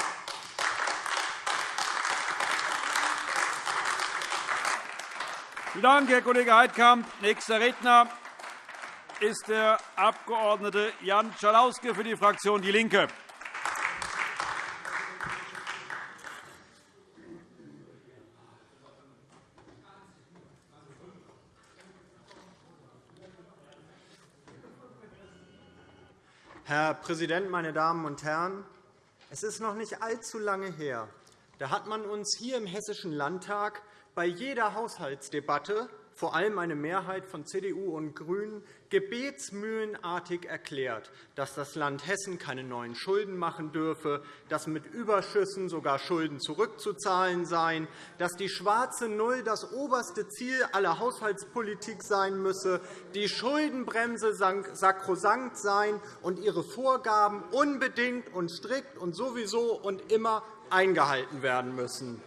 Vielen Dank, Herr Kollege Heidkamp. Nächster Redner ist der Abg. Jan Schalauske für die Fraktion DIE LINKE. Herr Präsident, meine Damen und Herren! Es ist noch nicht allzu lange her. Da hat man uns hier im Hessischen Landtag bei jeder Haushaltsdebatte vor allem eine Mehrheit von CDU und GRÜNEN, gebetsmühlenartig erklärt, dass das Land Hessen keine neuen Schulden machen dürfe, dass mit Überschüssen sogar Schulden zurückzuzahlen seien, dass die schwarze Null das oberste Ziel aller Haushaltspolitik sein müsse, die Schuldenbremse sakrosankt sein und ihre Vorgaben unbedingt und strikt und sowieso und immer eingehalten werden müssen.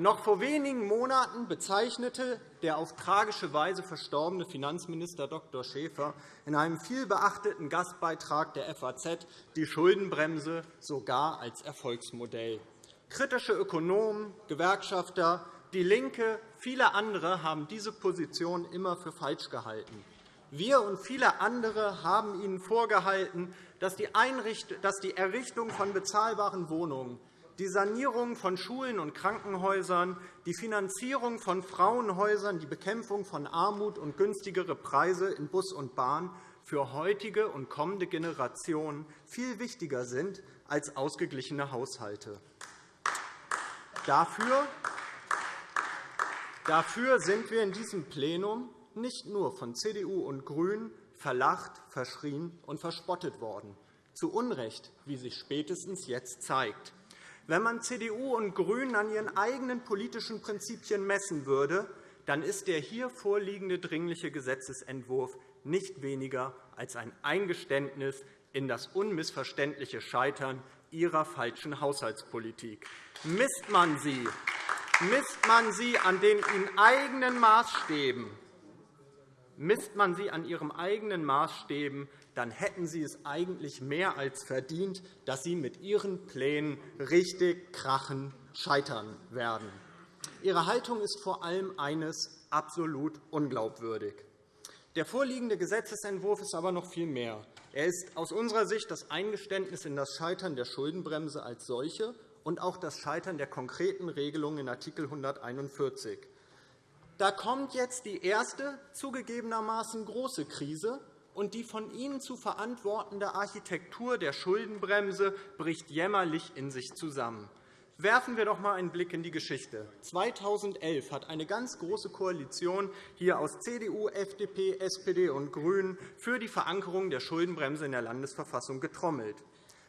Noch vor wenigen Monaten bezeichnete der auf tragische Weise verstorbene Finanzminister Dr. Schäfer in einem vielbeachteten Gastbeitrag der FAZ die Schuldenbremse sogar als Erfolgsmodell. Kritische Ökonomen, Gewerkschafter, DIE LINKE, viele andere haben diese Position immer für falsch gehalten. Wir und viele andere haben Ihnen vorgehalten, dass die Errichtung von bezahlbaren Wohnungen die Sanierung von Schulen und Krankenhäusern, die Finanzierung von Frauenhäusern, die Bekämpfung von Armut und günstigere Preise in Bus und Bahn für heutige und kommende Generationen viel wichtiger sind als ausgeglichene Haushalte. Dafür Dafür sind wir in diesem Plenum nicht nur von CDU und GRÜNEN verlacht, verschrien und verspottet worden. Zu Unrecht, wie sich spätestens jetzt zeigt. Wenn man CDU und GRÜNEN an ihren eigenen politischen Prinzipien messen würde, dann ist der hier vorliegende Dringliche Gesetzentwurf nicht weniger als ein Eingeständnis in das unmissverständliche Scheitern Ihrer falschen Haushaltspolitik. Misst man sie, misst man sie an den Ihnen eigenen Maßstäben, misst man sie an Ihren eigenen Maßstäben, dann hätten Sie es eigentlich mehr als verdient, dass Sie mit Ihren Plänen richtig krachen scheitern werden. Ihre Haltung ist vor allem eines absolut unglaubwürdig. Der vorliegende Gesetzentwurf ist aber noch viel mehr. Er ist aus unserer Sicht das Eingeständnis in das Scheitern der Schuldenbremse als solche und auch das Scheitern der konkreten Regelungen in Art. 141. Da kommt jetzt die erste zugegebenermaßen große Krise, und die von Ihnen zu verantwortende Architektur der Schuldenbremse bricht jämmerlich in sich zusammen. Werfen wir doch einmal einen Blick in die Geschichte. 2011 hat eine ganz große Koalition hier aus CDU, FDP, SPD und GRÜNEN für die Verankerung der Schuldenbremse in der Landesverfassung getrommelt.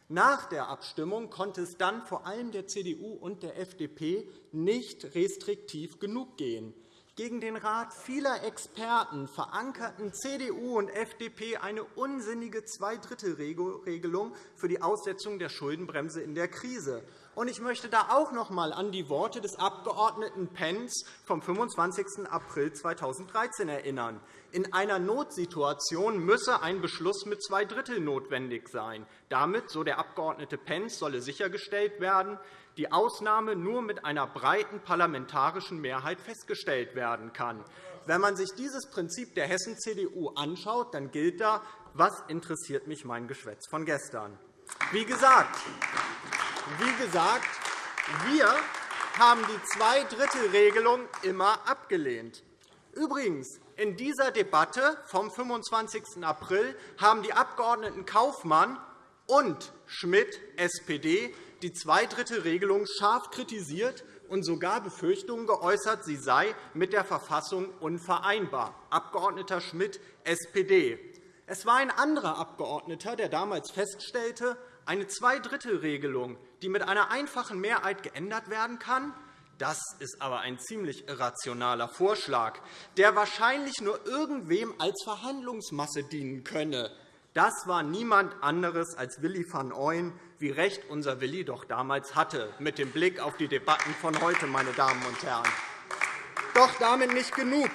Nach der Abstimmung konnte es dann vor allem der CDU und der FDP nicht restriktiv genug gehen. Gegen den Rat vieler Experten verankerten CDU und FDP eine unsinnige Zweidrittelregelung für die Aussetzung der Schuldenbremse in der Krise. Ich möchte da auch noch einmal an die Worte des Abg. Pentz vom 25. April 2013 erinnern. In einer Notsituation müsse ein Beschluss mit zwei Drittel notwendig sein. Damit, so der Abg. Pentz, solle sichergestellt werden, die Ausnahme nur mit einer breiten parlamentarischen Mehrheit festgestellt werden kann. Wenn man sich dieses Prinzip der Hessen-CDU anschaut, dann gilt da, was interessiert mich mein Geschwätz von gestern. Wie gesagt, wie gesagt wir haben die Zweidrittelregelung immer abgelehnt. Übrigens, in dieser Debatte vom 25. April haben die Abg. Kaufmann und Schmidt, SPD, die Zweidrittelregelung scharf kritisiert und sogar Befürchtungen geäußert, sie sei mit der Verfassung unvereinbar. Abg. Schmidt, SPD. Es war ein anderer Abgeordneter, der damals feststellte, eine Zweidrittelregelung, die mit einer einfachen Mehrheit geändert werden kann, das ist aber ein ziemlich irrationaler Vorschlag, der wahrscheinlich nur irgendwem als Verhandlungsmasse dienen könne. Das war niemand anderes als Willi van Ooyen, wie recht unser Willi doch damals hatte, mit dem Blick auf die Debatten von heute, meine Damen und Herren. Doch damit nicht genug.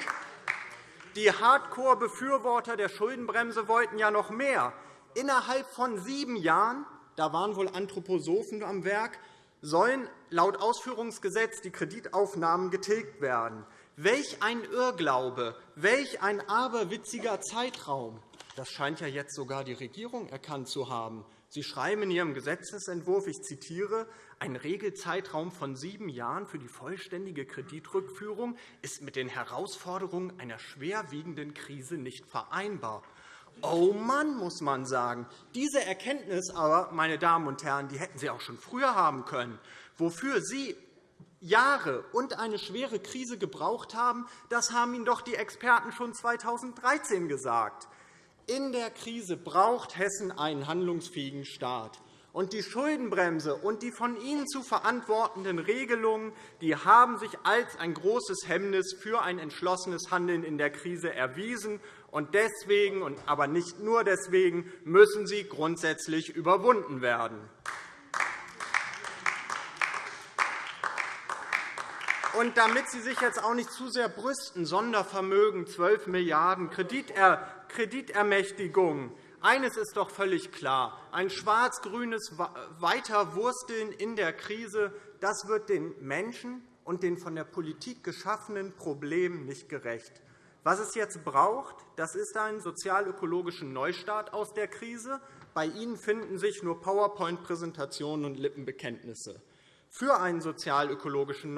Die Hardcore-Befürworter der Schuldenbremse wollten ja noch mehr. Innerhalb von sieben Jahren da waren wohl Anthroposophen am Werk, sollen laut Ausführungsgesetz die Kreditaufnahmen getilgt werden. Welch ein Irrglaube, welch ein aberwitziger Zeitraum! Das scheint ja jetzt sogar die Regierung erkannt zu haben. Sie schreiben in Ihrem Gesetzentwurf, ich zitiere, ein Regelzeitraum von sieben Jahren für die vollständige Kreditrückführung ist mit den Herausforderungen einer schwerwiegenden Krise nicht vereinbar. Oh Mann, muss man sagen. Diese Erkenntnis aber, meine Damen und Herren, die hätten Sie auch schon früher haben können. Wofür Sie Jahre und eine schwere Krise gebraucht haben, das haben Ihnen doch die Experten schon 2013 gesagt. In der Krise braucht Hessen einen handlungsfähigen Staat. Und die Schuldenbremse und die von Ihnen zu verantwortenden Regelungen die haben sich als ein großes Hemmnis für ein entschlossenes Handeln in der Krise erwiesen. Und deswegen, aber nicht nur deswegen, müssen sie grundsätzlich überwunden werden. Und damit Sie sich jetzt auch nicht zu sehr brüsten, Sondervermögen, 12 Milliarden €, Kreditermächtigung, eines ist doch völlig klar. Ein schwarz-grünes Weiterwursteln in der Krise das wird den Menschen und den von der Politik geschaffenen Problemen nicht gerecht. Was es jetzt braucht, das ist ein sozialökologischen Neustart aus der Krise. Bei Ihnen finden sich nur PowerPoint-Präsentationen und Lippenbekenntnisse. Für einen sozialökologischen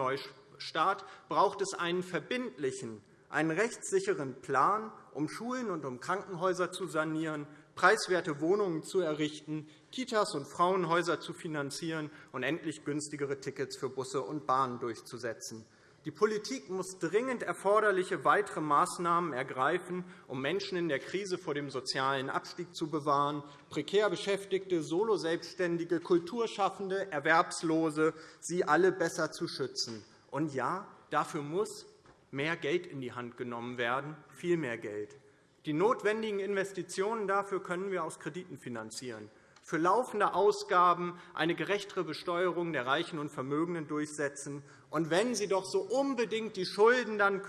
Neustart braucht es einen verbindlichen, einen rechtssicheren Plan, um Schulen und um Krankenhäuser zu sanieren, preiswerte Wohnungen zu errichten, Kitas und Frauenhäuser zu finanzieren und endlich günstigere Tickets für Busse und Bahnen durchzusetzen. Die Politik muss dringend erforderliche weitere Maßnahmen ergreifen, um Menschen in der Krise vor dem sozialen Abstieg zu bewahren, prekär Beschäftigte, Soloselbstständige, Kulturschaffende, Erwerbslose, sie alle besser zu schützen. Und ja, dafür muss mehr Geld in die Hand genommen werden, viel mehr Geld. Die notwendigen Investitionen dafür können wir aus Krediten finanzieren für laufende Ausgaben eine gerechtere Besteuerung der Reichen und Vermögenden durchsetzen. Und wenn Sie doch so unbedingt die Schulden dann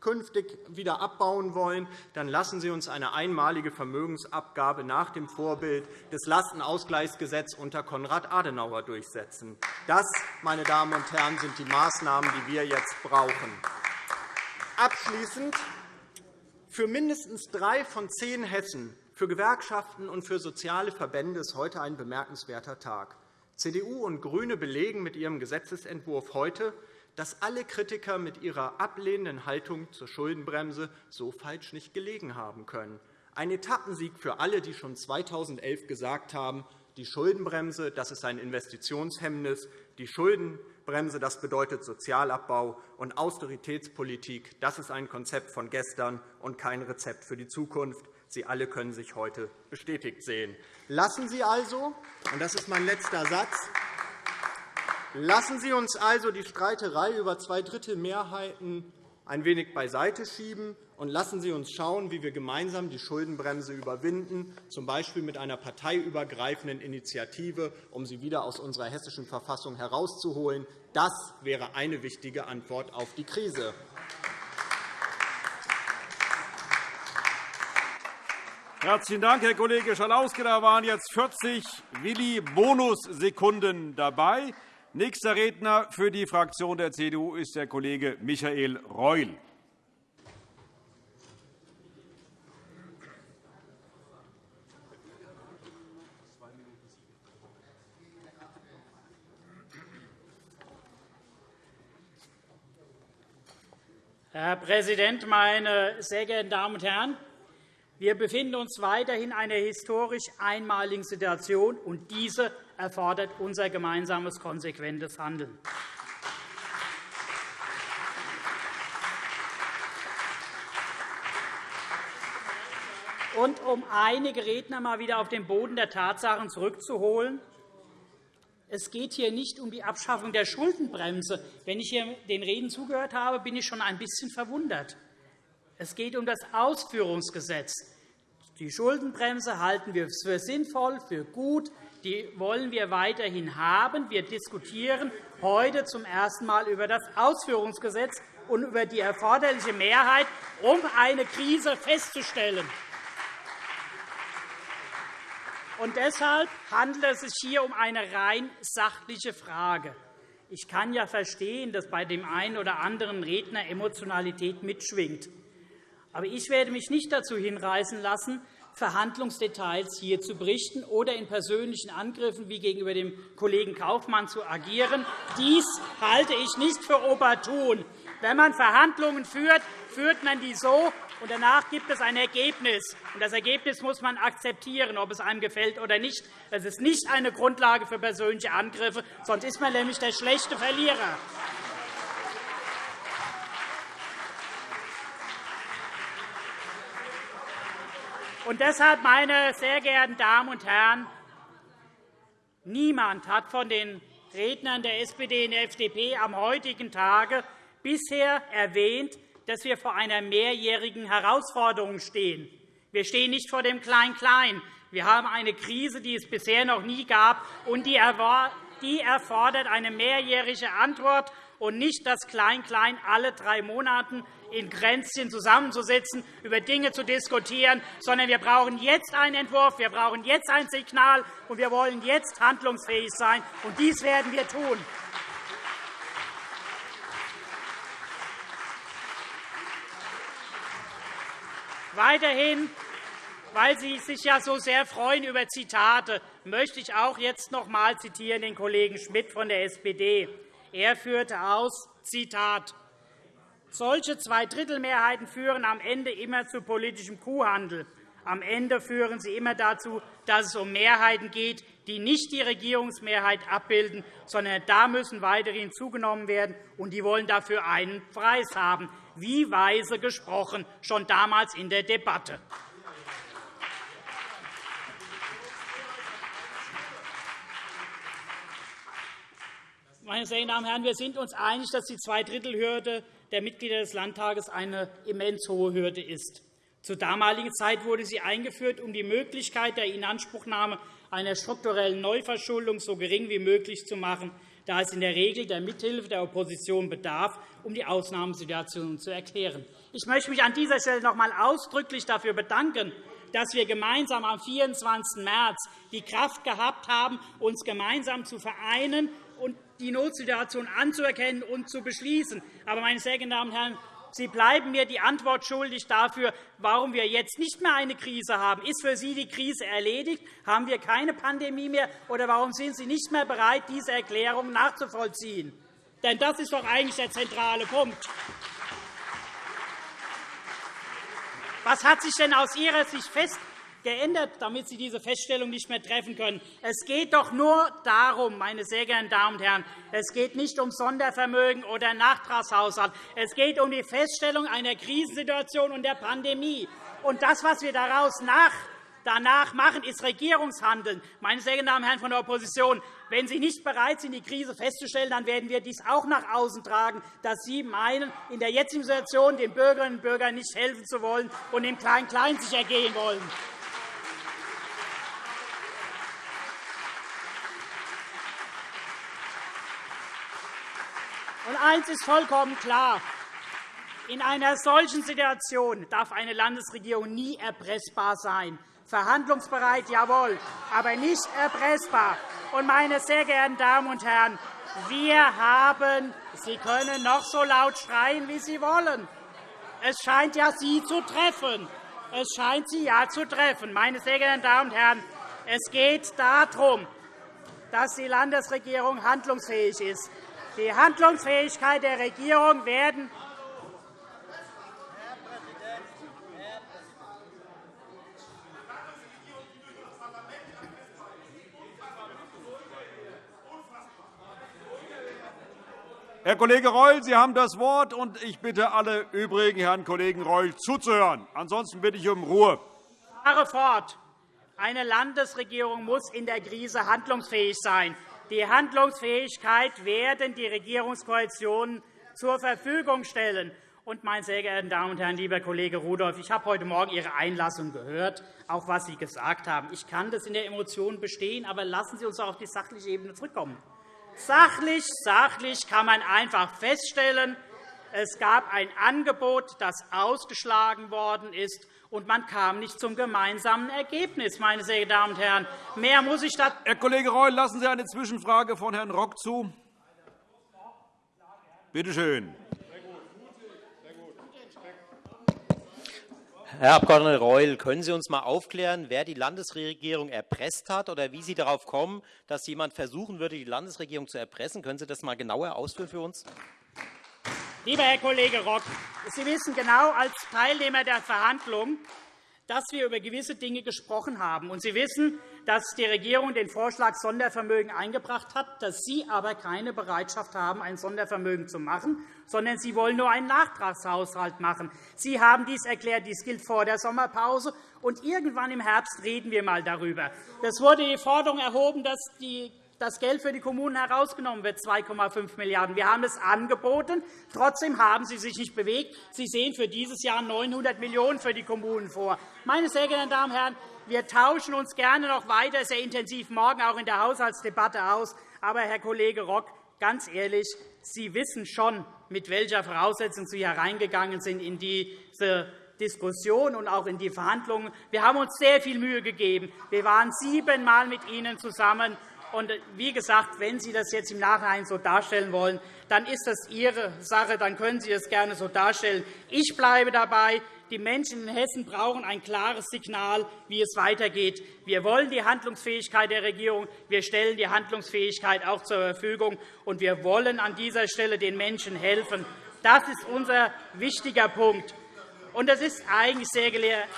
künftig wieder abbauen wollen, dann lassen Sie uns eine einmalige Vermögensabgabe nach dem Vorbild des Lastenausgleichsgesetzes unter Konrad Adenauer durchsetzen. Das, meine Damen und Herren, sind die Maßnahmen, die wir jetzt brauchen. Abschließend. Für mindestens drei von zehn Hessen für Gewerkschaften und für soziale Verbände ist heute ein bemerkenswerter Tag. CDU und GRÜNE belegen mit ihrem Gesetzentwurf heute, dass alle Kritiker mit ihrer ablehnenden Haltung zur Schuldenbremse so falsch nicht gelegen haben können. Ein Etappensieg für alle, die schon 2011 gesagt haben, die Schuldenbremse das ist ein Investitionshemmnis, die Schuldenbremse das bedeutet Sozialabbau, und Austeritätspolitik das ist ein Konzept von gestern und kein Rezept für die Zukunft. Sie alle können sich heute bestätigt sehen. Lassen Sie also, und das ist mein letzter Satz, lassen Sie uns also die Streiterei über Zweidrittelmehrheiten ein wenig beiseite schieben und lassen Sie uns schauen, wie wir gemeinsam die Schuldenbremse überwinden, z. B. mit einer parteiübergreifenden Initiative, um sie wieder aus unserer hessischen Verfassung herauszuholen. Das wäre eine wichtige Antwort auf die Krise. Herzlichen Dank, Herr Kollege Schalauske. Da waren jetzt 40 Willi-Bonussekunden dabei. Nächster Redner für die Fraktion der CDU ist der Kollege Michael Reul. Herr Präsident, meine sehr geehrten Damen und Herren! Wir befinden uns weiterhin in einer historisch einmaligen Situation, und diese erfordert unser gemeinsames, konsequentes Handeln. Und um einige Redner einmal wieder auf den Boden der Tatsachen zurückzuholen, es geht hier nicht um die Abschaffung der Schuldenbremse. Wenn ich hier den Reden zugehört habe, bin ich schon ein bisschen verwundert. Es geht um das Ausführungsgesetz. Die Schuldenbremse halten wir für sinnvoll, für gut. Die wollen wir weiterhin haben. Wir diskutieren heute zum ersten Mal über das Ausführungsgesetz und über die erforderliche Mehrheit, um eine Krise festzustellen. Und deshalb handelt es sich hier um eine rein sachliche Frage. Ich kann ja verstehen, dass bei dem einen oder anderen Redner Emotionalität mitschwingt. Aber ich werde mich nicht dazu hinreißen lassen, Verhandlungsdetails hier zu berichten oder in persönlichen Angriffen wie gegenüber dem Kollegen Kaufmann zu agieren. Dies halte ich nicht für opportun. Wenn man Verhandlungen führt, führt man die so, und danach gibt es ein Ergebnis. Und das Ergebnis muss man akzeptieren, ob es einem gefällt oder nicht. Das ist nicht eine Grundlage für persönliche Angriffe, sonst ist man nämlich der schlechte Verlierer. Und deshalb, meine sehr geehrten Damen und Herren, niemand hat von den Rednern der SPD und der FDP am heutigen Tage bisher erwähnt, dass wir vor einer mehrjährigen Herausforderung stehen. Wir stehen nicht vor dem Klein-Klein. Wir haben eine Krise, die es bisher noch nie gab, und die erfordert eine mehrjährige Antwort und nicht das Klein-Klein alle drei Monate in Grenzchen zusammenzusetzen, über Dinge zu diskutieren, sondern wir brauchen jetzt einen Entwurf, wir brauchen jetzt ein Signal, und wir wollen jetzt handlungsfähig sein. Und dies werden wir tun. Weiterhin, weil Sie sich ja so sehr freuen über Zitate, möchte ich auch jetzt noch einmal zitieren den Kollegen Schmidt von der SPD. Er führte aus, Zitat, solche Zweidrittelmehrheiten führen am Ende immer zu politischem Kuhhandel. Am Ende führen sie immer dazu, dass es um Mehrheiten geht, die nicht die Regierungsmehrheit abbilden, sondern da müssen weitere hinzugenommen werden, und die wollen dafür einen Preis haben. Wie weise gesprochen, schon damals in der Debatte. Meine sehr geehrten Damen und Herren, wir sind uns einig, dass die Zweidrittelhürde der Mitglieder des Landtages eine immens hohe Hürde ist. Zur damaligen Zeit wurde sie eingeführt, um die Möglichkeit der Inanspruchnahme einer strukturellen Neuverschuldung so gering wie möglich zu machen, da es in der Regel der Mithilfe der Opposition bedarf, um die Ausnahmesituation zu erklären. Ich möchte mich an dieser Stelle noch einmal ausdrücklich dafür bedanken, dass wir gemeinsam am 24. März die Kraft gehabt haben, uns gemeinsam zu vereinen die Notsituation anzuerkennen und zu beschließen. Aber, meine sehr geehrten Damen und Herren, Sie bleiben mir die Antwort schuldig dafür, warum wir jetzt nicht mehr eine Krise haben. Ist für Sie die Krise erledigt? Haben wir keine Pandemie mehr? Oder warum sind Sie nicht mehr bereit, diese Erklärung nachzuvollziehen? Denn das ist doch eigentlich der zentrale Punkt. Was hat sich denn aus Ihrer Sicht fest geändert, damit Sie diese Feststellung nicht mehr treffen können. Es geht doch nur darum, meine sehr geehrten Damen und Herren, es geht nicht um Sondervermögen oder Nachtragshaushalt. Es geht um die Feststellung einer Krisensituation und der Pandemie. Und das, was wir daraus nach danach machen, ist Regierungshandeln. Meine sehr geehrten Damen und Herren von der Opposition, wenn Sie nicht bereit sind, die Krise festzustellen, dann werden wir dies auch nach außen tragen, dass Sie meinen, in der jetzigen Situation den Bürgerinnen und Bürgern nicht helfen zu wollen und im Klein-Klein sich ergehen wollen. Und eines ist vollkommen klar. In einer solchen Situation darf eine Landesregierung nie erpressbar sein. Verhandlungsbereit, jawohl, aber nicht erpressbar. Und, meine sehr geehrten Damen und Herren, wir haben, Sie können noch so laut schreien, wie Sie wollen. Es scheint ja Sie zu treffen. Es scheint Sie ja zu treffen. Meine sehr geehrten Damen und Herren, es geht darum, dass die Landesregierung handlungsfähig ist. Die Handlungsfähigkeit der Regierung werden Herr Kollege Reul, Sie haben das Wort, und ich bitte alle übrigen Herrn Kollegen Reul zuzuhören. Ansonsten bitte ich um Ruhe. Ich fahre fort. Eine Landesregierung muss in der Krise handlungsfähig sein. Die Handlungsfähigkeit werden die Regierungskoalitionen zur Verfügung stellen. Und, meine sehr geehrten Damen und Herren, lieber Kollege Rudolph, ich habe heute Morgen Ihre Einlassung gehört, auch was Sie gesagt haben. Ich kann das in der Emotion bestehen, aber lassen Sie uns auf die sachliche Ebene zurückkommen. Sachlich, sachlich kann man einfach feststellen, es gab ein Angebot, das ausgeschlagen worden ist, und man kam nicht zum gemeinsamen Ergebnis. Meine sehr geehrten Damen und Herren. Mehr muss ich da Herr Kollege Reul, lassen Sie eine Zwischenfrage von Herrn Rock zu. Bitte schön. Herr Abg. Reul, können Sie uns einmal aufklären, wer die Landesregierung erpresst hat oder wie Sie darauf kommen, dass jemand versuchen würde, die Landesregierung zu erpressen? Können Sie das einmal genauer ausführen für uns? Lieber Herr Kollege Rock, Sie wissen genau als Teilnehmer der Verhandlungen, dass wir über gewisse Dinge gesprochen haben. Und Sie wissen, dass die Regierung den Vorschlag Sondervermögen eingebracht hat, dass Sie aber keine Bereitschaft haben, ein Sondervermögen zu machen, sondern Sie wollen nur einen Nachtragshaushalt machen. Sie haben dies erklärt, dies gilt vor der Sommerpause, und irgendwann im Herbst reden wir einmal darüber. Es wurde die Forderung erhoben, dass die das Geld für die Kommunen herausgenommen wird, 2,5 Milliarden €. Wir haben es angeboten. Trotzdem haben Sie sich nicht bewegt. Sie sehen für dieses Jahr 900 Millionen € für die Kommunen vor. Meine sehr geehrten Damen und Herren, wir tauschen uns gerne noch weiter sehr intensiv morgen auch in der Haushaltsdebatte aus. Aber, Herr Kollege Rock, ganz ehrlich, Sie wissen schon, mit welcher Voraussetzung Sie hereingegangen sind in diese Diskussion und auch in die Verhandlungen. Wir haben uns sehr viel Mühe gegeben. Wir waren siebenmal mit Ihnen zusammen. Und wie gesagt, wenn Sie das jetzt im Nachhinein so darstellen wollen, dann ist das Ihre Sache. Dann können Sie das gerne so darstellen. Ich bleibe dabei. Die Menschen in Hessen brauchen ein klares Signal, wie es weitergeht. Wir wollen die Handlungsfähigkeit der Regierung. Wir stellen die Handlungsfähigkeit auch zur Verfügung. Und wir wollen an dieser Stelle den Menschen helfen. Das ist unser wichtiger Punkt. Und das ist eigentlich sehr gelehrt.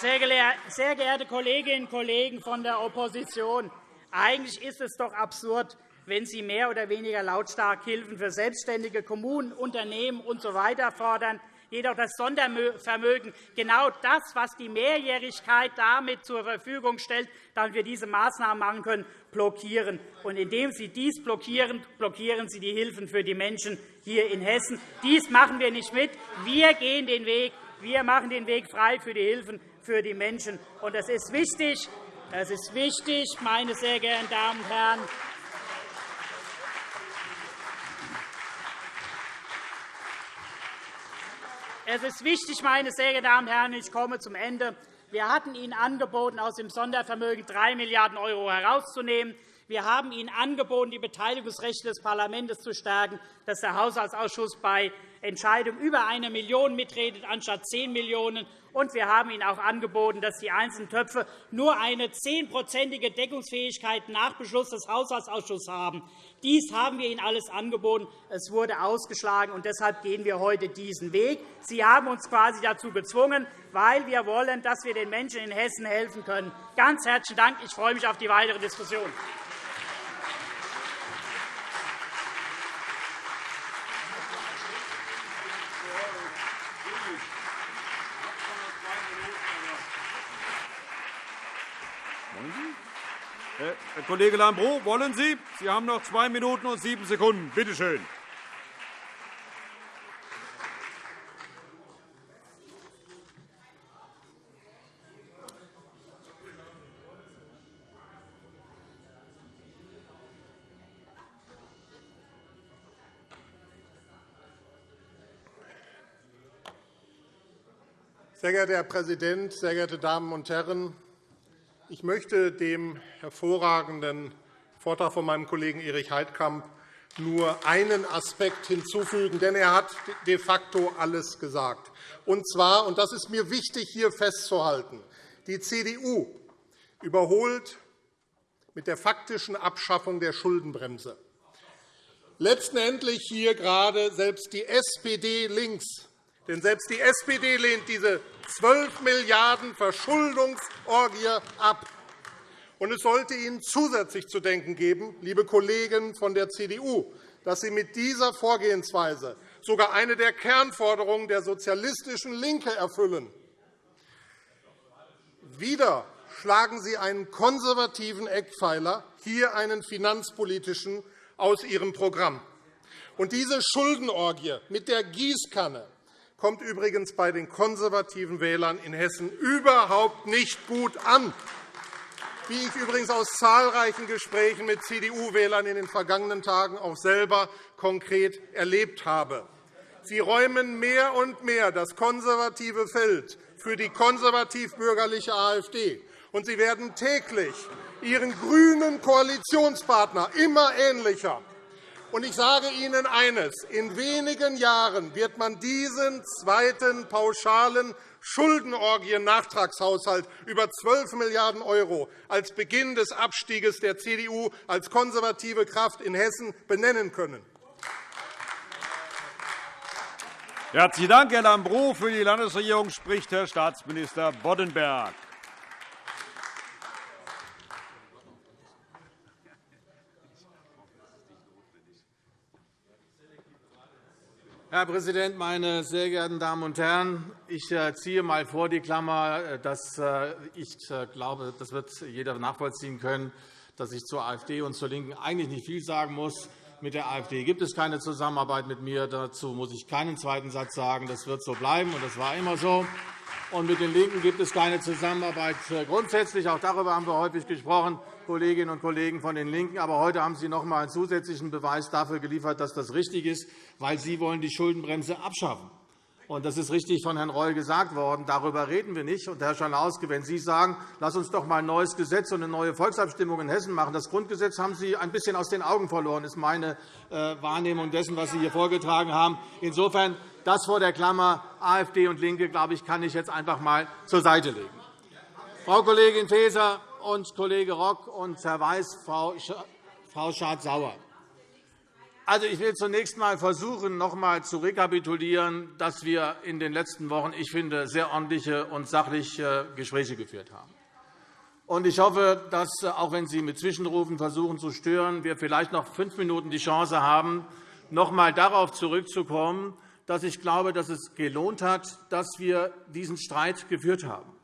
Sehr geehrte Kolleginnen und Kollegen von der Opposition, eigentlich ist es doch absurd, wenn Sie mehr oder weniger lautstark Hilfen für selbstständige Kommunen, Unternehmen usw. So fordern, jedoch das Sondervermögen genau das, was die Mehrjährigkeit damit zur Verfügung stellt, damit wir diese Maßnahmen machen können, blockieren. Und indem Sie dies blockieren, blockieren Sie die Hilfen für die Menschen hier in Hessen. Dies machen wir nicht mit. Wir gehen den Weg. Wir machen den Weg frei für die Hilfen für die Menschen. Und das ist wichtig. Das ist wichtig, meine sehr geehrten Damen und Herren. Es ist wichtig, meine sehr geehrten Damen und Herren, ich komme zum Ende. Wir hatten Ihnen angeboten, aus dem Sondervermögen 3 Milliarden € herauszunehmen. Wir haben Ihnen angeboten, die Beteiligungsrechte des Parlaments zu stärken, dass der Haushaltsausschuss bei Entscheidungen über 1 Million mitredet, anstatt 10 Millionen und wir haben Ihnen auch angeboten, dass die einzelnen Töpfe nur eine zehnprozentige Deckungsfähigkeit nach Beschluss des Haushaltsausschusses haben. Dies haben wir Ihnen alles angeboten. Es wurde ausgeschlagen, und deshalb gehen wir heute diesen Weg. Sie haben uns quasi dazu gezwungen, weil wir wollen, dass wir den Menschen in Hessen helfen können. Ganz herzlichen Dank. Ich freue mich auf die weitere Diskussion. Herr Kollege Lambrou, wollen Sie? Sie haben noch zwei Minuten und sieben Sekunden. Bitte schön. Sehr geehrter Herr Präsident, sehr geehrte Damen und Herren! Ich möchte dem hervorragenden Vortrag von meinem Kollegen Erich Heidkamp nur einen Aspekt hinzufügen, denn er hat de facto alles gesagt. Und zwar, und das ist mir wichtig hier festzuhalten, die CDU überholt mit der faktischen Abschaffung der Schuldenbremse letztendlich hier gerade selbst die SPD links denn selbst die SPD lehnt diese 12 Milliarden € Verschuldungsorgie ab. Und es sollte Ihnen zusätzlich zu denken geben, liebe Kollegen von der CDU, dass Sie mit dieser Vorgehensweise sogar eine der Kernforderungen der sozialistischen LINKE erfüllen. Wieder schlagen Sie einen konservativen Eckpfeiler, hier einen finanzpolitischen, aus Ihrem Programm. Und diese Schuldenorgie mit der Gießkanne kommt übrigens bei den konservativen Wählern in Hessen überhaupt nicht gut an, wie ich übrigens aus zahlreichen Gesprächen mit CDU-Wählern in den vergangenen Tagen auch selber konkret erlebt habe. Sie räumen mehr und mehr das konservative Feld für die konservativ-bürgerliche AfD, und Sie werden täglich Ihren grünen Koalitionspartner immer ähnlicher und ich sage Ihnen eines. In wenigen Jahren wird man diesen zweiten pauschalen Schuldenorgien-Nachtragshaushalt über 12 Milliarden € als Beginn des Abstiegs der CDU als konservative Kraft in Hessen benennen können. Herzlichen Dank, Herr Lambrou. Für die Landesregierung spricht Herr Staatsminister Boddenberg. Herr Präsident, meine sehr geehrten Damen und Herren! Ich äh, ziehe einmal vor die Klammer, äh, dass äh, ich glaube, das wird jeder nachvollziehen können, dass ich zur AfD und zur LINKEN eigentlich nicht viel sagen muss. Mit der AfD gibt es keine Zusammenarbeit mit mir. Dazu muss ich keinen zweiten Satz sagen. Das wird so bleiben, und das war immer so. Und mit den LINKEN gibt es keine Zusammenarbeit grundsätzlich. Auch darüber haben wir häufig gesprochen. Kolleginnen und Kollegen von den LINKEN. Aber heute haben Sie noch einmal einen zusätzlichen Beweis dafür geliefert, dass das richtig ist, weil Sie wollen die Schuldenbremse abschaffen wollen. Das ist richtig von Herrn Reul gesagt worden. Darüber reden wir nicht. Und, Herr Schalauske, wenn Sie sagen, lass uns doch einmal ein neues Gesetz und eine neue Volksabstimmung in Hessen machen, das Grundgesetz haben Sie ein bisschen aus den Augen verloren, ist meine äh, Wahrnehmung dessen, was Sie hier vorgetragen haben. Insofern das vor der Klammer AfD und LINKE, glaube ich, kann ich jetzt einfach einmal zur Seite legen. Frau Kollegin Faeser, und Kollege Rock und Herr Weiß, Frau Schardt-Sauer. Also, ich will zunächst einmal versuchen, noch einmal zu rekapitulieren, dass wir in den letzten Wochen, ich finde, sehr ordentliche und sachliche Gespräche geführt haben. Ich hoffe, dass, auch wenn Sie mit Zwischenrufen versuchen zu stören, wir vielleicht noch fünf Minuten die Chance haben, noch einmal darauf zurückzukommen, dass ich glaube, dass es gelohnt hat, dass wir diesen Streit geführt haben.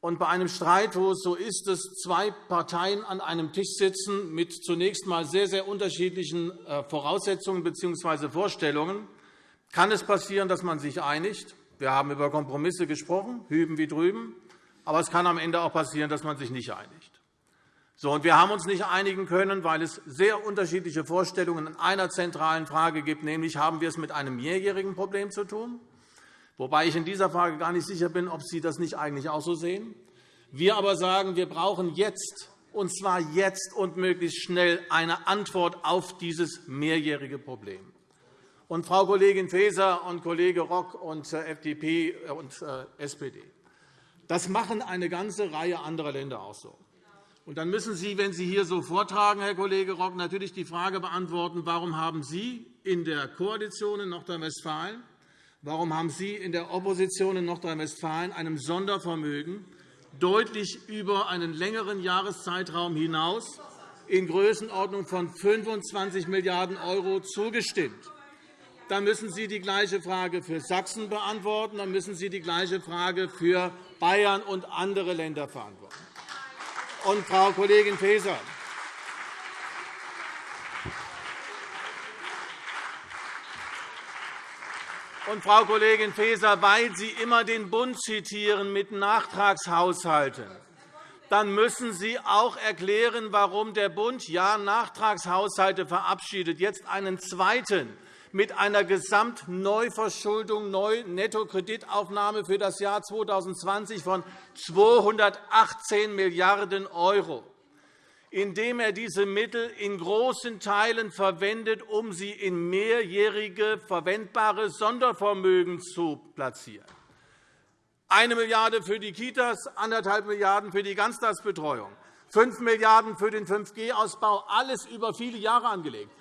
Und bei einem Streit, wo es so ist, dass zwei Parteien an einem Tisch sitzen mit zunächst einmal sehr, sehr unterschiedlichen äh, Voraussetzungen bzw. Vorstellungen, kann es passieren, dass man sich einigt. Wir haben über Kompromisse gesprochen, hüben wie drüben. Aber es kann am Ende auch passieren, dass man sich nicht einigt. So, und wir haben uns nicht einigen können, weil es sehr unterschiedliche Vorstellungen in einer zentralen Frage gibt, nämlich haben wir es mit einem mehrjährigen Problem zu tun wobei ich in dieser Frage gar nicht sicher bin, ob Sie das nicht eigentlich auch so sehen. Wir aber sagen, wir brauchen jetzt, und zwar jetzt und möglichst schnell, eine Antwort auf dieses mehrjährige Problem. Und Frau Kollegin Faeser und Kollege Rock und äh, FDP und äh, SPD, das machen eine ganze Reihe anderer Länder auch so. Und dann müssen Sie, wenn Sie hier so vortragen, Herr Kollege Rock, natürlich die Frage beantworten, warum haben Sie in der Koalition in Nordrhein-Westfalen Warum haben Sie in der Opposition in Nordrhein-Westfalen einem Sondervermögen deutlich über einen längeren Jahreszeitraum hinaus in Größenordnung von 25 Milliarden € zugestimmt? Dann müssen Sie die gleiche Frage für Sachsen beantworten. Dann müssen Sie die gleiche Frage für Bayern und andere Länder beantworten. Und, Frau Kollegin Faeser, Und, Frau Kollegin Faeser, weil Sie immer den Bund zitieren mit Nachtragshaushalten, dann müssen Sie auch erklären, warum der Bund ja Nachtragshaushalte verabschiedet, jetzt einen zweiten mit einer Gesamtneuverschuldung, Nettokreditaufnahme für das Jahr 2020 von 218 Milliarden €, indem er diese Mittel in großen Teilen verwendet, um sie in mehrjährige verwendbare Sondervermögen zu platzieren. Eine Milliarde € für die Kitas, anderthalb Milliarden € für die Ganztagsbetreuung, 5 Milliarden € für den 5G-Ausbau, alles über viele Jahre angelegt.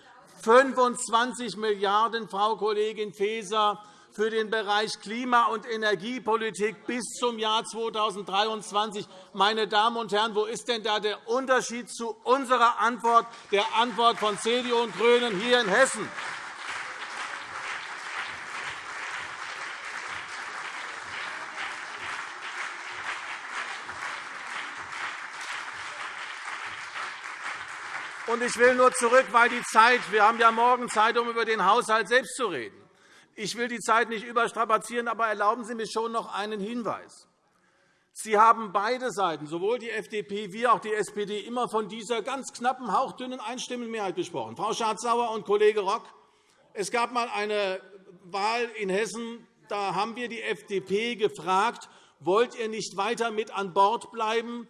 25 Milliarden €, Frau Kollegin Faeser, für den Bereich Klima- und Energiepolitik bis zum Jahr 2023. Meine Damen und Herren, wo ist denn da der Unterschied zu unserer Antwort, der Antwort von CDU und GRÜNEN hier in Hessen? Ich will nur zurück, weil die Zeit, wir haben ja morgen Zeit, um über den Haushalt selbst zu reden. Ich will die Zeit nicht überstrapazieren, aber erlauben Sie mir schon noch einen Hinweis. Sie haben beide Seiten, sowohl die FDP wie auch die SPD, immer von dieser ganz knappen, hauchdünnen Einstimmenmehrheit gesprochen. Frau Schardt-Sauer und Kollege Rock, es gab einmal eine Wahl in Hessen. Da haben wir die FDP gefragt, wollt ihr nicht weiter mit an Bord bleiben?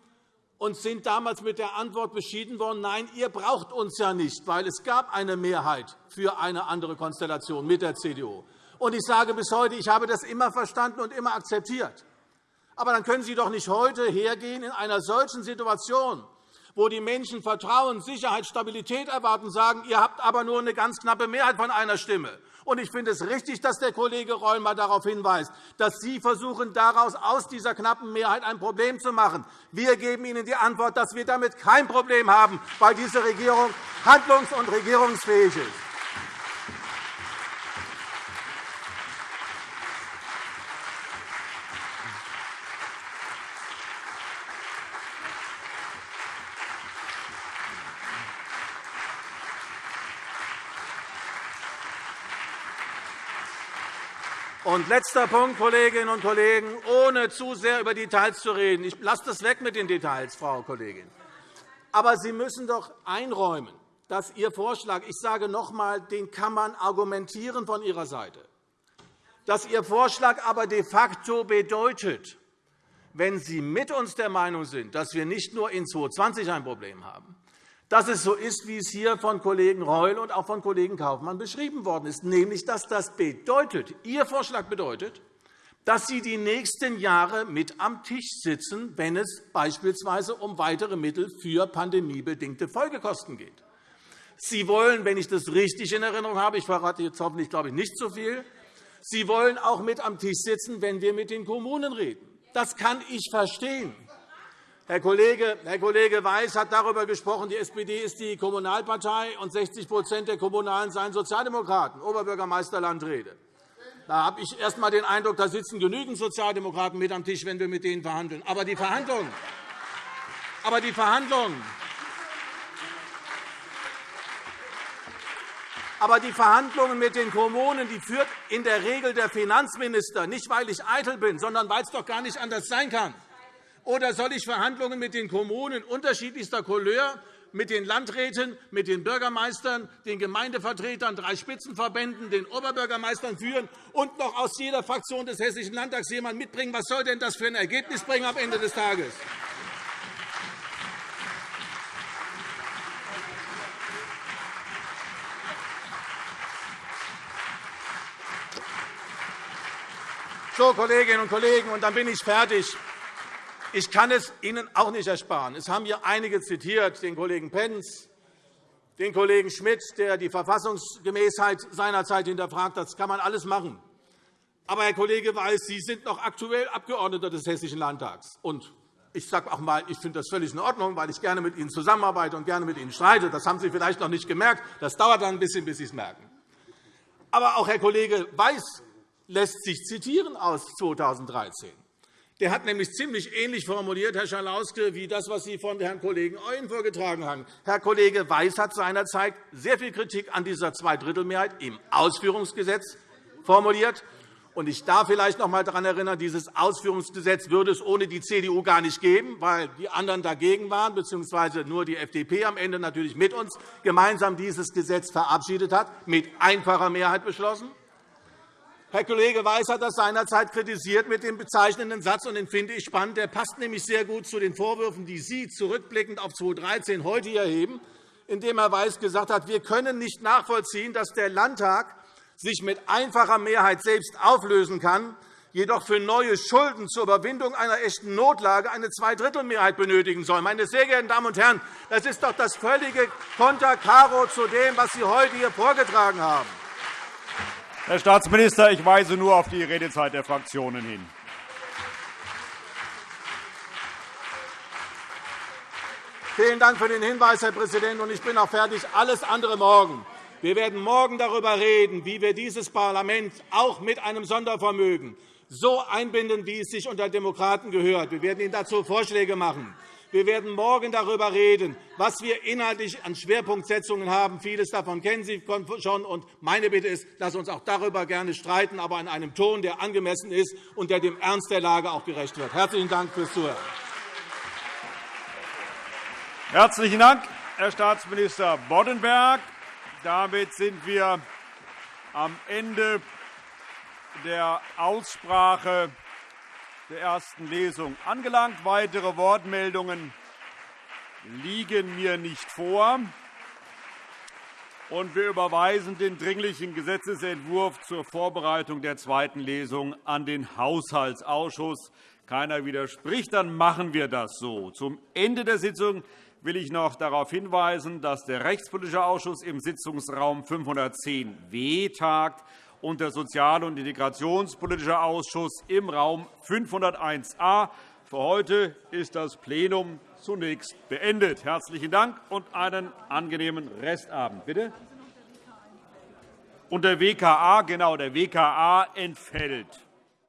und sind damals mit der Antwort beschieden worden, nein, ihr braucht uns ja nicht, weil es gab eine Mehrheit für eine andere Konstellation mit der CDU. Und ich sage bis heute, ich habe das immer verstanden und immer akzeptiert. Aber dann können Sie doch nicht heute hergehen in einer solchen Situation, wo die Menschen Vertrauen, Sicherheit, Stabilität erwarten, sagen, ihr habt aber nur eine ganz knappe Mehrheit von einer Stimme. Ich finde es richtig, dass der Kollege Reul mal darauf hinweist, dass Sie versuchen, daraus aus dieser knappen Mehrheit ein Problem zu machen. Wir geben Ihnen die Antwort, dass wir damit kein Problem haben, weil diese Regierung handlungs- und regierungsfähig ist. Und letzter Punkt, Kolleginnen und Kollegen, ohne zu sehr über Details zu reden. Ich lasse das weg mit den Details, Frau Kollegin. Aber Sie müssen doch einräumen, dass Ihr Vorschlag, ich sage noch einmal, den kann man argumentieren von Ihrer Seite, dass Ihr Vorschlag aber de facto bedeutet, wenn Sie mit uns der Meinung sind, dass wir nicht nur in 2020 ein Problem haben, dass es so ist, wie es hier von Kollegen Reul und auch von Kollegen Kaufmann beschrieben worden ist, nämlich dass das bedeutet, Ihr Vorschlag bedeutet, dass Sie die nächsten Jahre mit am Tisch sitzen, wenn es beispielsweise um weitere Mittel für pandemiebedingte Folgekosten geht. Sie wollen, wenn ich das richtig in Erinnerung habe, ich verrate jetzt hoffentlich glaube ich, nicht so viel, Sie wollen auch mit am Tisch sitzen, wenn wir mit den Kommunen reden. Das kann ich verstehen. Herr Kollege, Weiß hat darüber gesprochen, die SPD ist die Kommunalpartei und 60% der Kommunalen seien Sozialdemokraten, Oberbürgermeister Landrede. Da habe ich erst einmal den Eindruck, da sitzen genügend Sozialdemokraten mit am Tisch, wenn wir mit denen verhandeln. Aber die Verhandlungen, aber die Verhandlungen, Aber die Verhandlungen mit den Kommunen die führt in der Regel der Finanzminister, nicht weil ich eitel bin, sondern weil es doch gar nicht anders sein kann. Oder soll ich Verhandlungen mit den Kommunen unterschiedlichster Couleur, mit den Landräten, mit den Bürgermeistern, den Gemeindevertretern, drei Spitzenverbänden, den Oberbürgermeistern führen und noch aus jeder Fraktion des Hessischen Landtags jemand mitbringen? Was soll denn das für ein Ergebnis bringen am Ende des Tages? So, Kolleginnen und Kollegen, und dann bin ich fertig. Ich kann es Ihnen auch nicht ersparen. Es haben hier einige zitiert, den Kollegen Pentz, den Kollegen Schmidt, der die Verfassungsgemäßheit seinerzeit hinterfragt hat. Das kann man alles machen. Aber, Herr Kollege Weiß, Sie sind noch aktuell Abgeordneter des Hessischen Landtags. Und ich sage auch einmal, ich finde das völlig in Ordnung, weil ich gerne mit Ihnen zusammenarbeite und gerne mit Ihnen streite. Das haben Sie vielleicht noch nicht gemerkt. Das dauert dann ein bisschen, bis Sie es merken. Aber auch Herr Kollege Weiß lässt sich zitieren aus 2013. Der hat nämlich ziemlich ähnlich formuliert, Herr Schalauske, wie das, was Sie von Herrn Kollegen Euen vorgetragen haben. Herr Kollege Weiß hat seinerzeit sehr viel Kritik an dieser Zweidrittelmehrheit im Ausführungsgesetz formuliert. Ich darf vielleicht noch einmal daran erinnern, dieses Ausführungsgesetz würde es ohne die CDU gar nicht geben, weil die anderen dagegen waren, bzw. nur die FDP am Ende natürlich mit uns gemeinsam dieses Gesetz verabschiedet hat, mit einfacher Mehrheit beschlossen. Herr Kollege Weiß hat das seinerzeit kritisiert mit dem bezeichnenden Satz, und den finde ich spannend. Der passt nämlich sehr gut zu den Vorwürfen, die Sie zurückblickend auf 2013 heute erheben, indem Herr Weiß gesagt hat, wir können nicht nachvollziehen, dass der Landtag sich mit einfacher Mehrheit selbst auflösen kann, jedoch für neue Schulden zur Überwindung einer echten Notlage eine Zweidrittelmehrheit benötigen soll. Meine sehr geehrten Damen und Herren, das ist doch das völlige Konterkaro zu dem, was Sie heute hier vorgetragen haben. Herr Staatsminister, ich weise nur auf die Redezeit der Fraktionen hin. Vielen Dank für den Hinweis, Herr Präsident. Ich bin auch fertig. Alles andere morgen. Wir werden morgen darüber reden, wie wir dieses Parlament auch mit einem Sondervermögen so einbinden, wie es sich unter Demokraten gehört. Wir werden Ihnen dazu Vorschläge machen. Wir werden morgen darüber reden, was wir inhaltlich an Schwerpunktsetzungen haben. Vieles davon kennen Sie schon. Und meine Bitte ist, wir uns auch darüber gerne streiten, aber in einem Ton, der angemessen ist und der dem Ernst der Lage auch gerecht wird. Herzlichen Dank fürs Zuhören. Herzlichen Dank, Herr Staatsminister Boddenberg. Damit sind wir am Ende der Aussprache der ersten Lesung angelangt. Weitere Wortmeldungen liegen mir nicht vor. Und wir überweisen den Dringlichen Gesetzentwurf zur Vorbereitung der zweiten Lesung an den Haushaltsausschuss. Keiner widerspricht, dann machen wir das so. Zum Ende der Sitzung will ich noch darauf hinweisen, dass der Rechtspolitische Ausschuss im Sitzungsraum 510w tagt und der Sozial- und Integrationspolitische Ausschuss im Raum 501a. Für heute ist das Plenum zunächst beendet. – Herzlichen Dank und einen angenehmen Restabend. Bitte? Und der WKA, genau, der WKA entfällt.